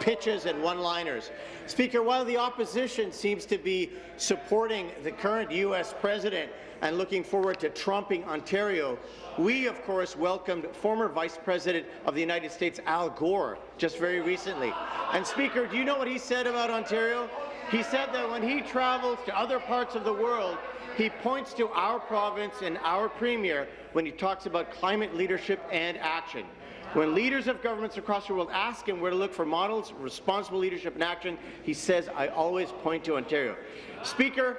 pitches and one-liners. Speaker, while the opposition seems to be supporting the current U.S. president and looking forward to trumping Ontario, we, of course, welcomed former Vice President of the United States, Al Gore, just very recently. And, Speaker, do you know what he said about Ontario? He said that when he travels to other parts of the world, he points to our province and our Premier when he talks about climate leadership and action. When leaders of governments across the world ask him where to look for models, responsible leadership and action, he says, I always point to Ontario. Speaker,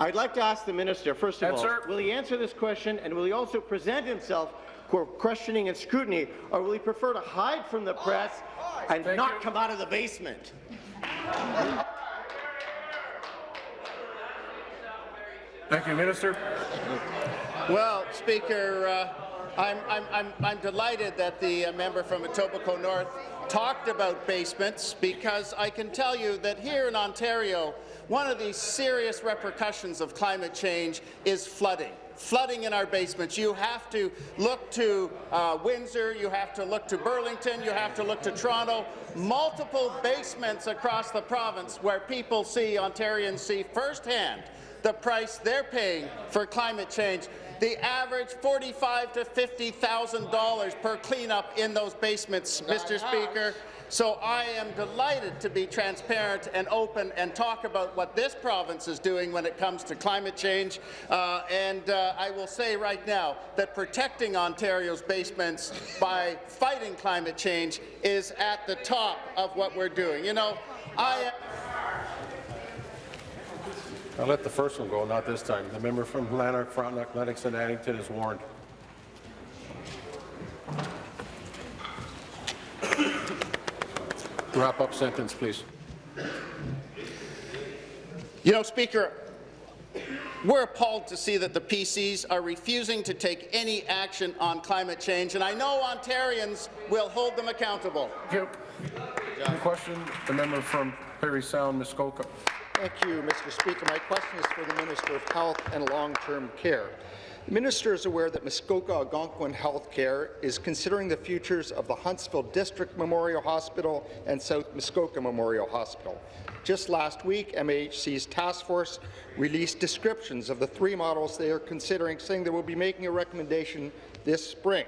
I'd like to ask the minister, first of all, will he answer this question and will he also present himself for questioning and scrutiny, or will he prefer to hide from the press and not come out of the basement? Thank you, Minister. Well, Speaker, uh, I'm, I'm, I'm, I'm delighted that the uh, member from Etobicoke North talked about basements because I can tell you that here in Ontario, one of the serious repercussions of climate change is flooding flooding in our basements. You have to look to uh, Windsor, you have to look to Burlington, you have to look to Toronto, multiple basements across the province where people see, Ontarians see firsthand the price they're paying for climate change. The average forty-five to fifty thousand dollars per cleanup in those basements, Mr. Speaker. So I am delighted to be transparent and open and talk about what this province is doing when it comes to climate change. Uh, and uh, I will say right now that protecting Ontario's basements by fighting climate change is at the top of what we're doing. You know, I. I'll let the first one go, not this time. The member from Lanark, Frontenac, Lennox and Addington is warned. Wrap up sentence, please. You know, Speaker, We're appalled to see that the PCs are refusing to take any action on climate change, and I know Ontarians will hold them accountable. Thank you. Any question? The member from Parry Sound, Muskoka. Thank you, Mr. Speaker. My question is for the Minister of Health and Long-Term Care. The minister is aware that Muskoka Algonquin Healthcare is considering the futures of the Huntsville District Memorial Hospital and South Muskoka Memorial Hospital. Just last week, MAHC's task force released descriptions of the three models they are considering, saying they will be making a recommendation this spring.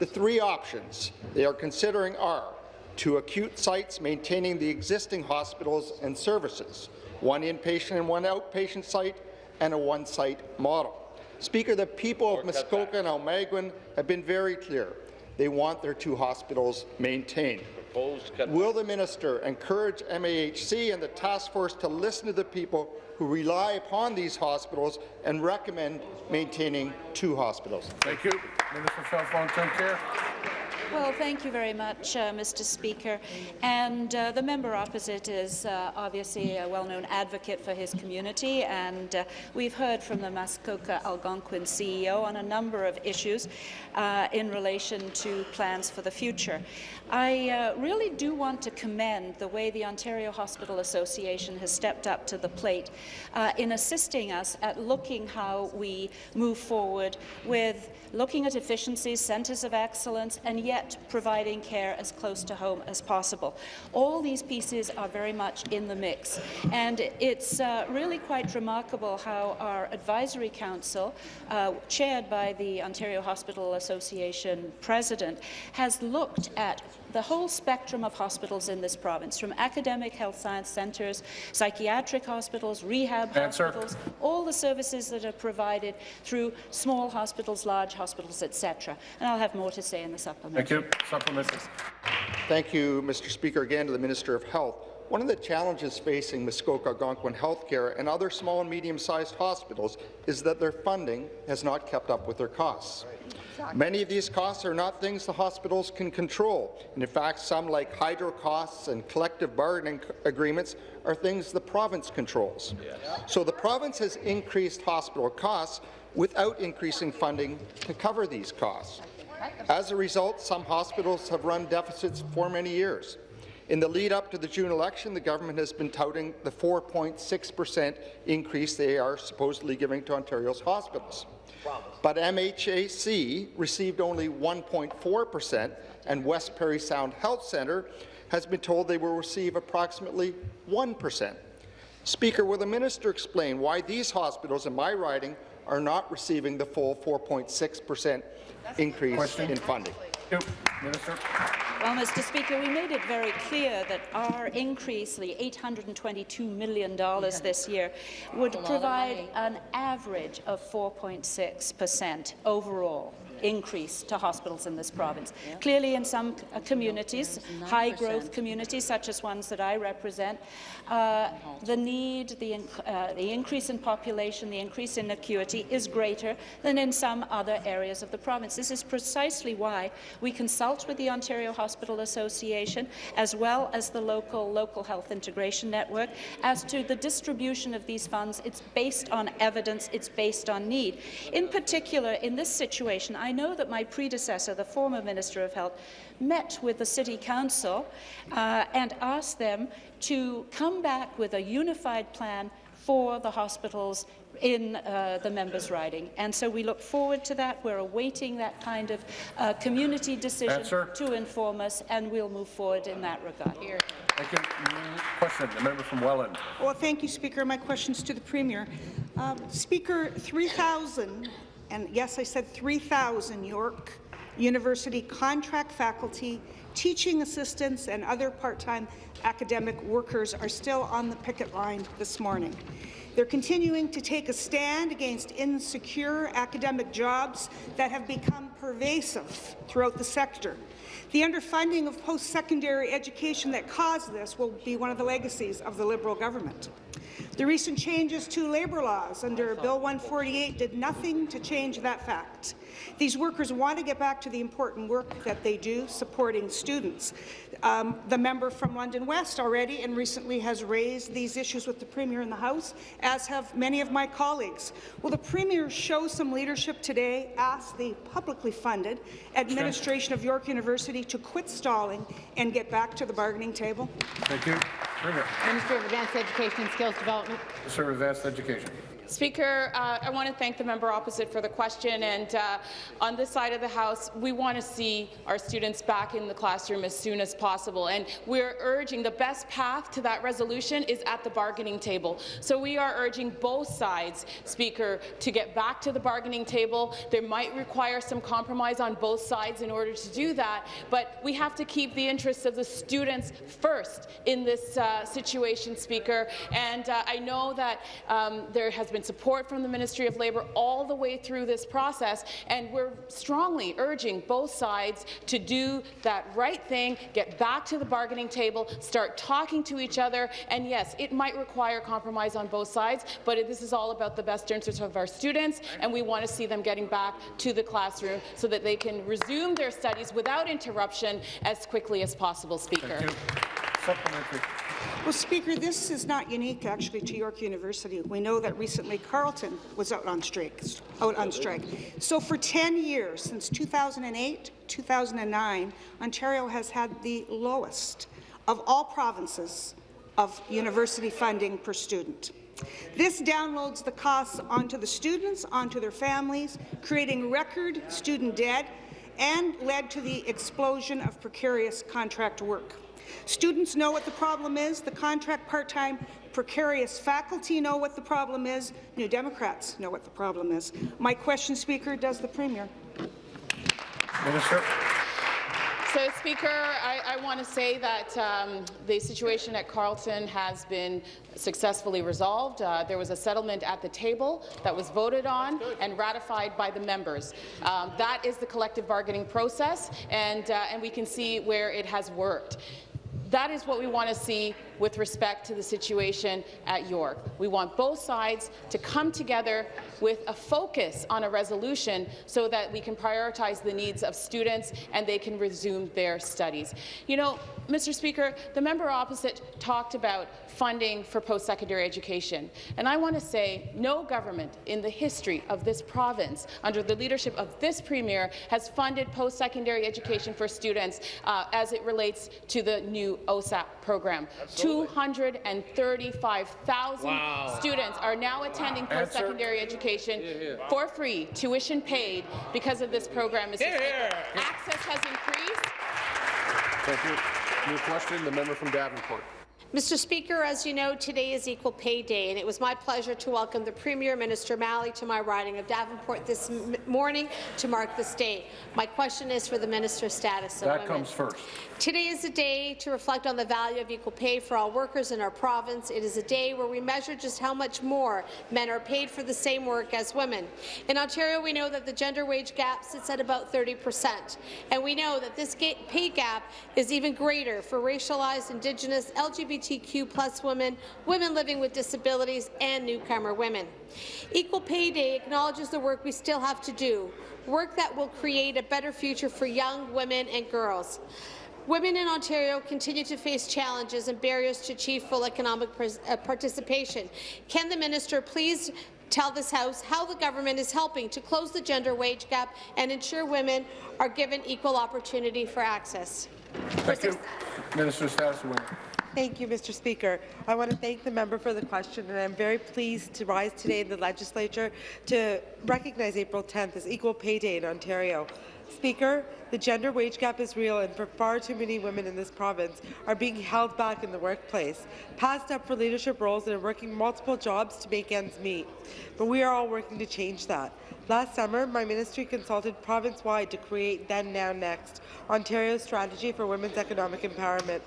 The three options they are considering are to acute sites maintaining the existing hospitals and services, one inpatient and one outpatient site, and a one-site model. Speaker, the people of Muskoka and Almaguin have been very clear. They want their two hospitals maintained. Will the minister encourage MAHC and the task force to listen to the people who rely upon these hospitals and recommend maintaining two hospitals? Thank you. Minister of Health, Long-Term Care. Well, thank you very much, uh, Mr. Speaker. And uh, the member opposite is uh, obviously a well-known advocate for his community, and uh, we've heard from the Muskoka Algonquin CEO on a number of issues uh, in relation to plans for the future. I uh, really do want to commend the way the Ontario Hospital Association has stepped up to the plate in assisting us at looking how we move forward with looking at efficiencies, centres of excellence, and yet providing care as close to home as possible. All these pieces are very much in the mix, and it's uh, really quite remarkable how our advisory council, uh, chaired by the Ontario Hospital Association president, has looked at the whole spectrum of hospitals in this province, from academic health science centres, psychiatric hospitals, rehab Answer. hospitals, all the services that are provided through small hospitals, large hospitals, etc. And I'll have more to say in the supplement. Thank you. Supplementary. Thank you, Mr. Speaker. Again to the Minister of Health. One of the challenges facing Muskoka Algonquin Healthcare and other small and medium-sized hospitals is that their funding has not kept up with their costs. Many of these costs are not things the hospitals can control. And in fact, some like hydro costs and collective bargaining agreements are things the province controls. So the province has increased hospital costs without increasing funding to cover these costs. As a result, some hospitals have run deficits for many years. In the lead up to the June election, the government has been touting the 4.6 per cent increase they are supposedly giving to Ontario's hospitals. But MHAC received only 1.4 per cent, and West Parry Sound Health Centre has been told they will receive approximately 1 per cent. Speaker, will the minister explain why these hospitals in my riding are not receiving the full 4.6 per cent increase in funding? Minister. Well, Mr. Speaker, we made it very clear that our increase, the $822 million this year, would provide an average of 4.6 per cent overall increase to hospitals in this province. Clearly, in some uh, communities, high-growth communities, such as ones that I represent, uh, the need, the, inc uh, the increase in population, the increase in acuity is greater than in some other areas of the province. This is precisely why we consult with the Ontario Hospital Association, as well as the local local health integration network, as to the distribution of these funds. It's based on evidence. It's based on need. In particular, in this situation, I know that my predecessor, the former Minister of Health, met with the City Council uh, and asked them to come back with a unified plan for the hospitals in uh, the members' riding. And so we look forward to that. We're awaiting that kind of uh, community decision Answer. to inform us, and we'll move forward in that regard. Here. Thank you. Question. The member from Welland. Well, thank you, Speaker. My question's to the Premier. Um, Speaker, 3,000, and yes, I said 3,000 York University contract faculty, teaching assistants, and other part-time academic workers are still on the picket line this morning. They're continuing to take a stand against insecure academic jobs that have become pervasive throughout the sector. The underfunding of post-secondary education that caused this will be one of the legacies of the Liberal government. The recent changes to labour laws under Bill 148 did nothing to change that fact. These workers want to get back to the important work that they do supporting students. Um, the member from London West already and recently has raised these issues with the Premier in the House, as have many of my colleagues. Will the Premier show some leadership today, ask the publicly funded administration of York University to quit stalling and get back to the bargaining table? Thank you. Premier. Minister of Advanced Education and Skills Development. Minister of Advanced Education. Speaker, uh, I want to thank the member opposite for the question. And uh, on this side of the House, we want to see our students back in the classroom as soon as possible. And we're urging the best path to that resolution is at the bargaining table. So we are urging both sides, Speaker, to get back to the bargaining table. There might require some compromise on both sides in order to do that, but we have to keep the interests of the students first in this uh, situation, Speaker. And uh, I know that um, there has been support from the Ministry of Labour all the way through this process, and we're strongly urging both sides to do that right thing, get back to the bargaining table, start talking to each other, and yes, it might require compromise on both sides, but this is all about the best interests of our students, and we want to see them getting back to the classroom so that they can resume their studies without interruption as quickly as possible, Speaker. Supplementary. Well, Speaker, this is not unique actually to York University. We know that recently Carleton was out on strike. Out on strike. So for 10 years, since 2008, 2009, Ontario has had the lowest of all provinces of university funding per student. This downloads the costs onto the students, onto their families, creating record student debt, and led to the explosion of precarious contract work. Students know what the problem is. The contract part-time precarious faculty know what the problem is. New Democrats know what the problem is. My question, Speaker, does the Premier? Minister. So, Speaker, I, I want to say that um, the situation at Carleton has been successfully resolved. Uh, there was a settlement at the table that was voted on and ratified by the members. Um, that is the collective bargaining process, and, uh, and we can see where it has worked. That is what we want to see with respect to the situation at York. We want both sides to come together with a focus on a resolution so that we can prioritize the needs of students and they can resume their studies. You know, Mr. Speaker, the member opposite talked about funding for post-secondary education. And I want to say no government in the history of this province, under the leadership of this Premier, has funded post-secondary education for students uh, as it relates to the new OSAP program. 235,000 Wow. students are now attending Answer. post-secondary education Yeah, yeah. for free, tuition paid, because of this program. Mr. Here, here. Access has increased. Thank you. New question, the member from Davenport. Mr. Speaker, as you know, today is Equal Pay Day, and it was my pleasure to welcome the Premier, Minister Malhi, to my riding of Davenport this m- morning to mark this day. My question is for the Minister of Status of That Women. comes first. Today is a day to reflect on the value of equal pay for all workers in our province. It is a day where we measure just how much more men are paid for the same work as women. In Ontario, we know that the gender wage gap sits at about 30 percent, and we know that this pay gap is even greater for racialized, Indigenous, LGBTQ plus women, women living with disabilities, and newcomer women. Equal Pay Day acknowledges the work we still have to do, work that will create a better future for young women and girls. Women in Ontario continue to face challenges and barriers to achieve full economic uh, participation. Can the minister please tell this House how the government is helping to close the gender wage gap and ensure women are given equal opportunity for access? Thank you. Minister of Status of Women. Thank you, Mr. Speaker. I want to thank the member for the question, and I'm very pleased to rise today in the legislature to recognize April 10th as Equal Pay Day in Ontario. Speaker, the gender wage gap is real, and for far too many women in this province are being held back in the workplace, passed up for leadership roles, and are working multiple jobs to make ends meet. But we are all working to change that. Last summer, my ministry consulted province-wide to create Then Now Next, Ontario's strategy for women's economic empowerment.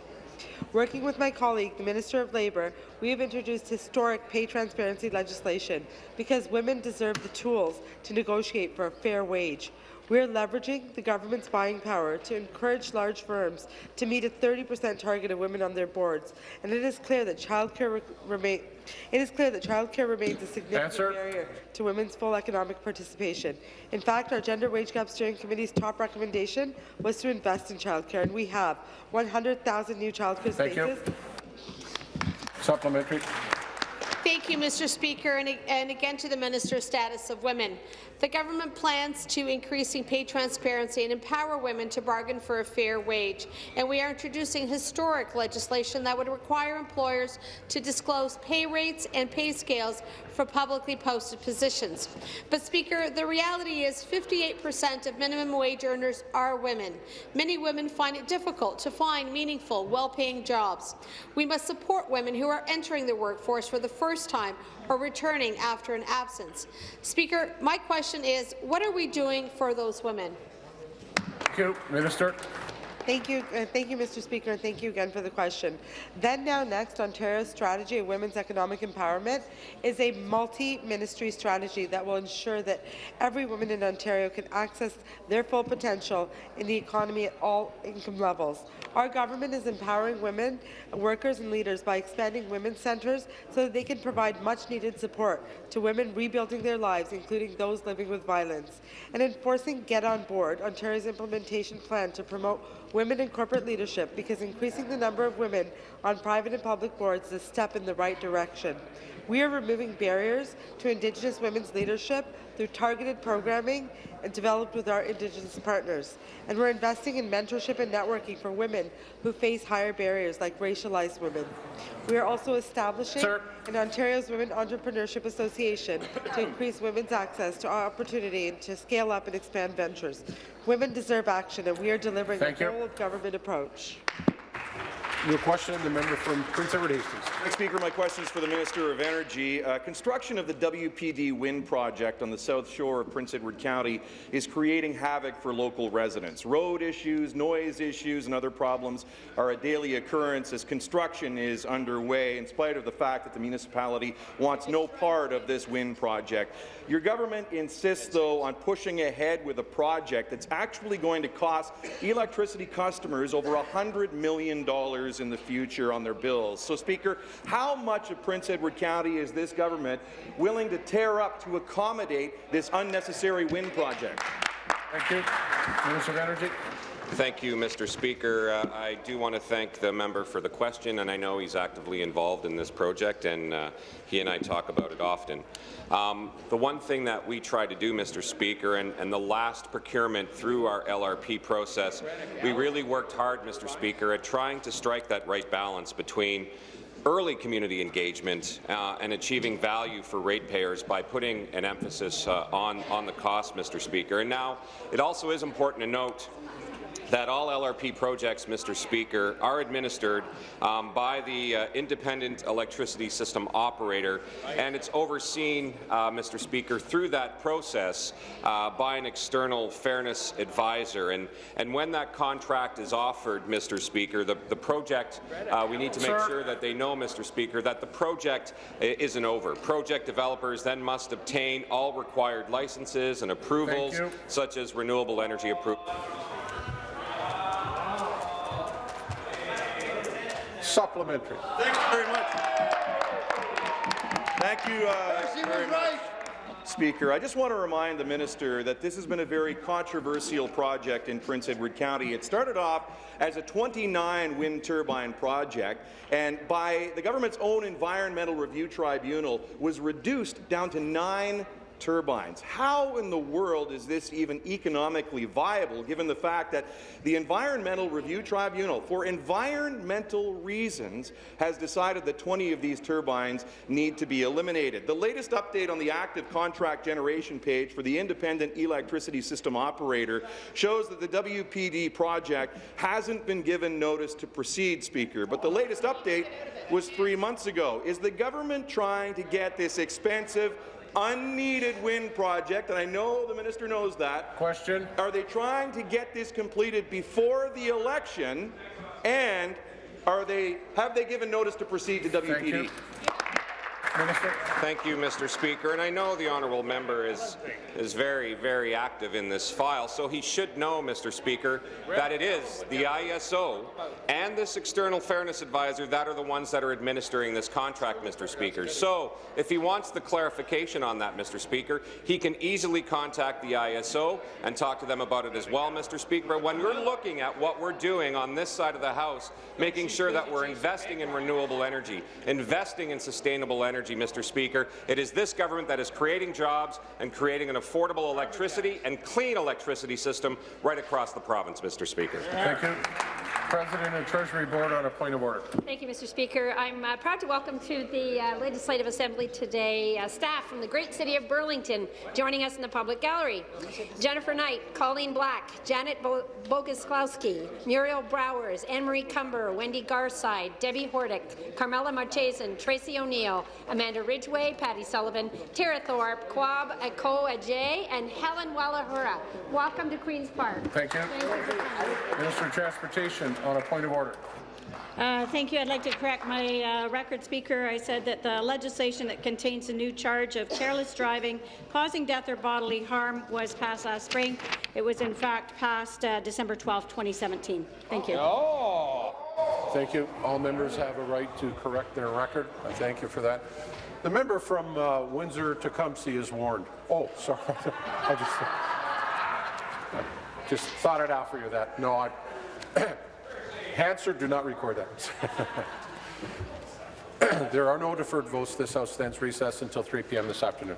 Working with my colleague, the Minister of Labour, we have introduced historic pay transparency legislation because women deserve the tools to negotiate for a fair wage. We are leveraging the government's buying power to encourage large firms to meet a 30% target of women on their boards, and it is clear that childcare re remain it is clear that childcare remains a significant Answer. barrier to women's full economic participation. In fact, our Gender Wage Gap Steering Committee's top recommendation was to invest in childcare, and we have 100,000 new childcare Thank you. Supplementary. Thank you, Mr. Speaker, and, and again to the Minister of Status of Women. The government plans to increasing pay transparency and empower women to bargain for a fair wage, and we are introducing historic legislation that would require employers to disclose pay rates and pay scales for publicly posted positions. But, Speaker, the reality is 58% of minimum wage earners are women. Many women find it difficult to find meaningful, well-paying jobs. We must support women who are entering the workforce for the first time or returning after an absence. Speaker, my question is, what are we doing for those women? Thank you. Minister. Thank you, uh, thank you, Mr. Speaker, and thank you again for the question. Then Now Next, Ontario's strategy of women's economic empowerment is a multi-ministry strategy that will ensure that every woman in Ontario can access their full potential in the economy at all income levels. Our government is empowering women, workers and leaders by expanding women's centres so that they can provide much-needed support to women rebuilding their lives, including those living with violence, and enforcing Get On Board, Ontario's implementation plan to promote women in corporate leadership because increasing the number of women on private and public boards is a step in the right direction. We are removing barriers to Indigenous women's leadership through targeted programming and developed with our Indigenous partners. And we're investing in mentorship and networking for women who face higher barriers like racialized women. We are also establishing Sir. an Ontario's Women Entrepreneurship Association to increase women's access to opportunity and to scale up and expand ventures. Women deserve action, and we are delivering Thank a whole-of-government approach. Your question, the member from Prince Edward Hastings. Mr. Speaker, my question is for the Minister of Energy. Uh, construction of the WPD wind project on the south shore of Prince Edward County is creating havoc for local residents. Road issues, noise issues, and other problems are a daily occurrence as construction is underway, in spite of the fact that the municipality wants no part of this wind project. Your government insists, though, on pushing ahead with a project that's actually going to cost electricity customers over $100 million in the future on their bills. So, Speaker, how much of Prince Edward County is this government willing to tear up to accommodate this unnecessary wind project? Thank you. Minister of Energy. Thank you, Mr. Speaker. Uh, I do want to thank the member for the question, and I know he's actively involved in this project, and uh, he and I talk about it often. Um, the one thing that we try to do, Mr. Speaker, and, and the last procurement through our LRP process, we really worked hard, Mr. Speaker, at trying to strike that right balance between early community engagement uh, and achieving value for ratepayers by putting an emphasis uh, on, on the cost, Mr. Speaker. And now, it also is important to note that all LRP projects, Mr. Speaker, are administered um, by the uh, independent electricity system operator, and it's overseen, uh, Mr. Speaker, through that process uh, by an external fairness advisor. And, and when that contract is offered, Mr. Speaker, the, the project, uh, we need to make sure that they know, Mr. Speaker, that the project isn't over. Project developers then must obtain all required licenses and approvals, such as renewable energy approval. Supplementary. Thank you very much. Thank you uh, very much. Speaker, I just want to remind the minister that this has been a very controversial project in Prince Edward County. It started off as a 29 wind turbine project, and by the government's own environmental review tribunal was reduced down to nine turbines. How in the world is this even economically viable, given the fact that the Environmental Review Tribunal, for environmental reasons, has decided that 20 of these turbines need to be eliminated? The latest update on the active contract generation page for the independent electricity system operator shows that the WPD project hasn't been given notice to proceed, Speaker, but the latest update was three months ago. Is the government trying to get this expensive unneeded wind project, and I know the minister knows that. Question. Are they trying to get this completed before the election, and are they have they given notice to proceed to WPD? Minister. Thank you, Mr. Speaker. And I know the honourable member is, is very, very active in this file, so he should know, Mr. Speaker, that it is the ISO and this external fairness advisor that are the ones that are administering this contract, Mr. Speaker. So if he wants the clarification on that, Mr. Speaker, he can easily contact the ISO and talk to them about it as well, Mr. Speaker. But when we're looking at what we're doing on this side of the House, making sure that we're investing in renewable energy, investing in sustainable energy, Mr. Speaker, it is this government that is creating jobs and creating an affordable electricity and clean electricity system right across the province, Mr. Speaker. Thank you. President and Treasury Board on a point of order. Thank you, Mr. Speaker. I'm uh, proud to welcome to the uh, Legislative Assembly today uh, staff from the great city of Burlington joining us in the public gallery. Jennifer Knight, Colleen Black, Janet Bo Boguslawski, Muriel Browers, Anne-Marie Cumber, Wendy Garside, Debbie Hordick, Carmela Marchesan, Tracy O'Neill, Amanda Ridgway, Patty Sullivan, Tara Thorpe, Quab Ako Ajay, and Helen Wallahura. Welcome to Queen's Park. Thank you. Thank you. Minister of Transportation on a point of order. Uh, thank you. I'd like to correct my uh, record speaker. I said that the legislation that contains a new charge of careless driving causing death or bodily harm was passed last spring. It was in fact passed uh, December 12, 2017. Thank you. Thank you. All members have a right to correct their record. I thank you for that. The member from uh, Windsor Tecumseh is warned. Oh, sorry. I just, I just thought it out for you that. No, I. Hansard, do not record that. there are no deferred votes. This House stands recessed until 3 p.m. this afternoon.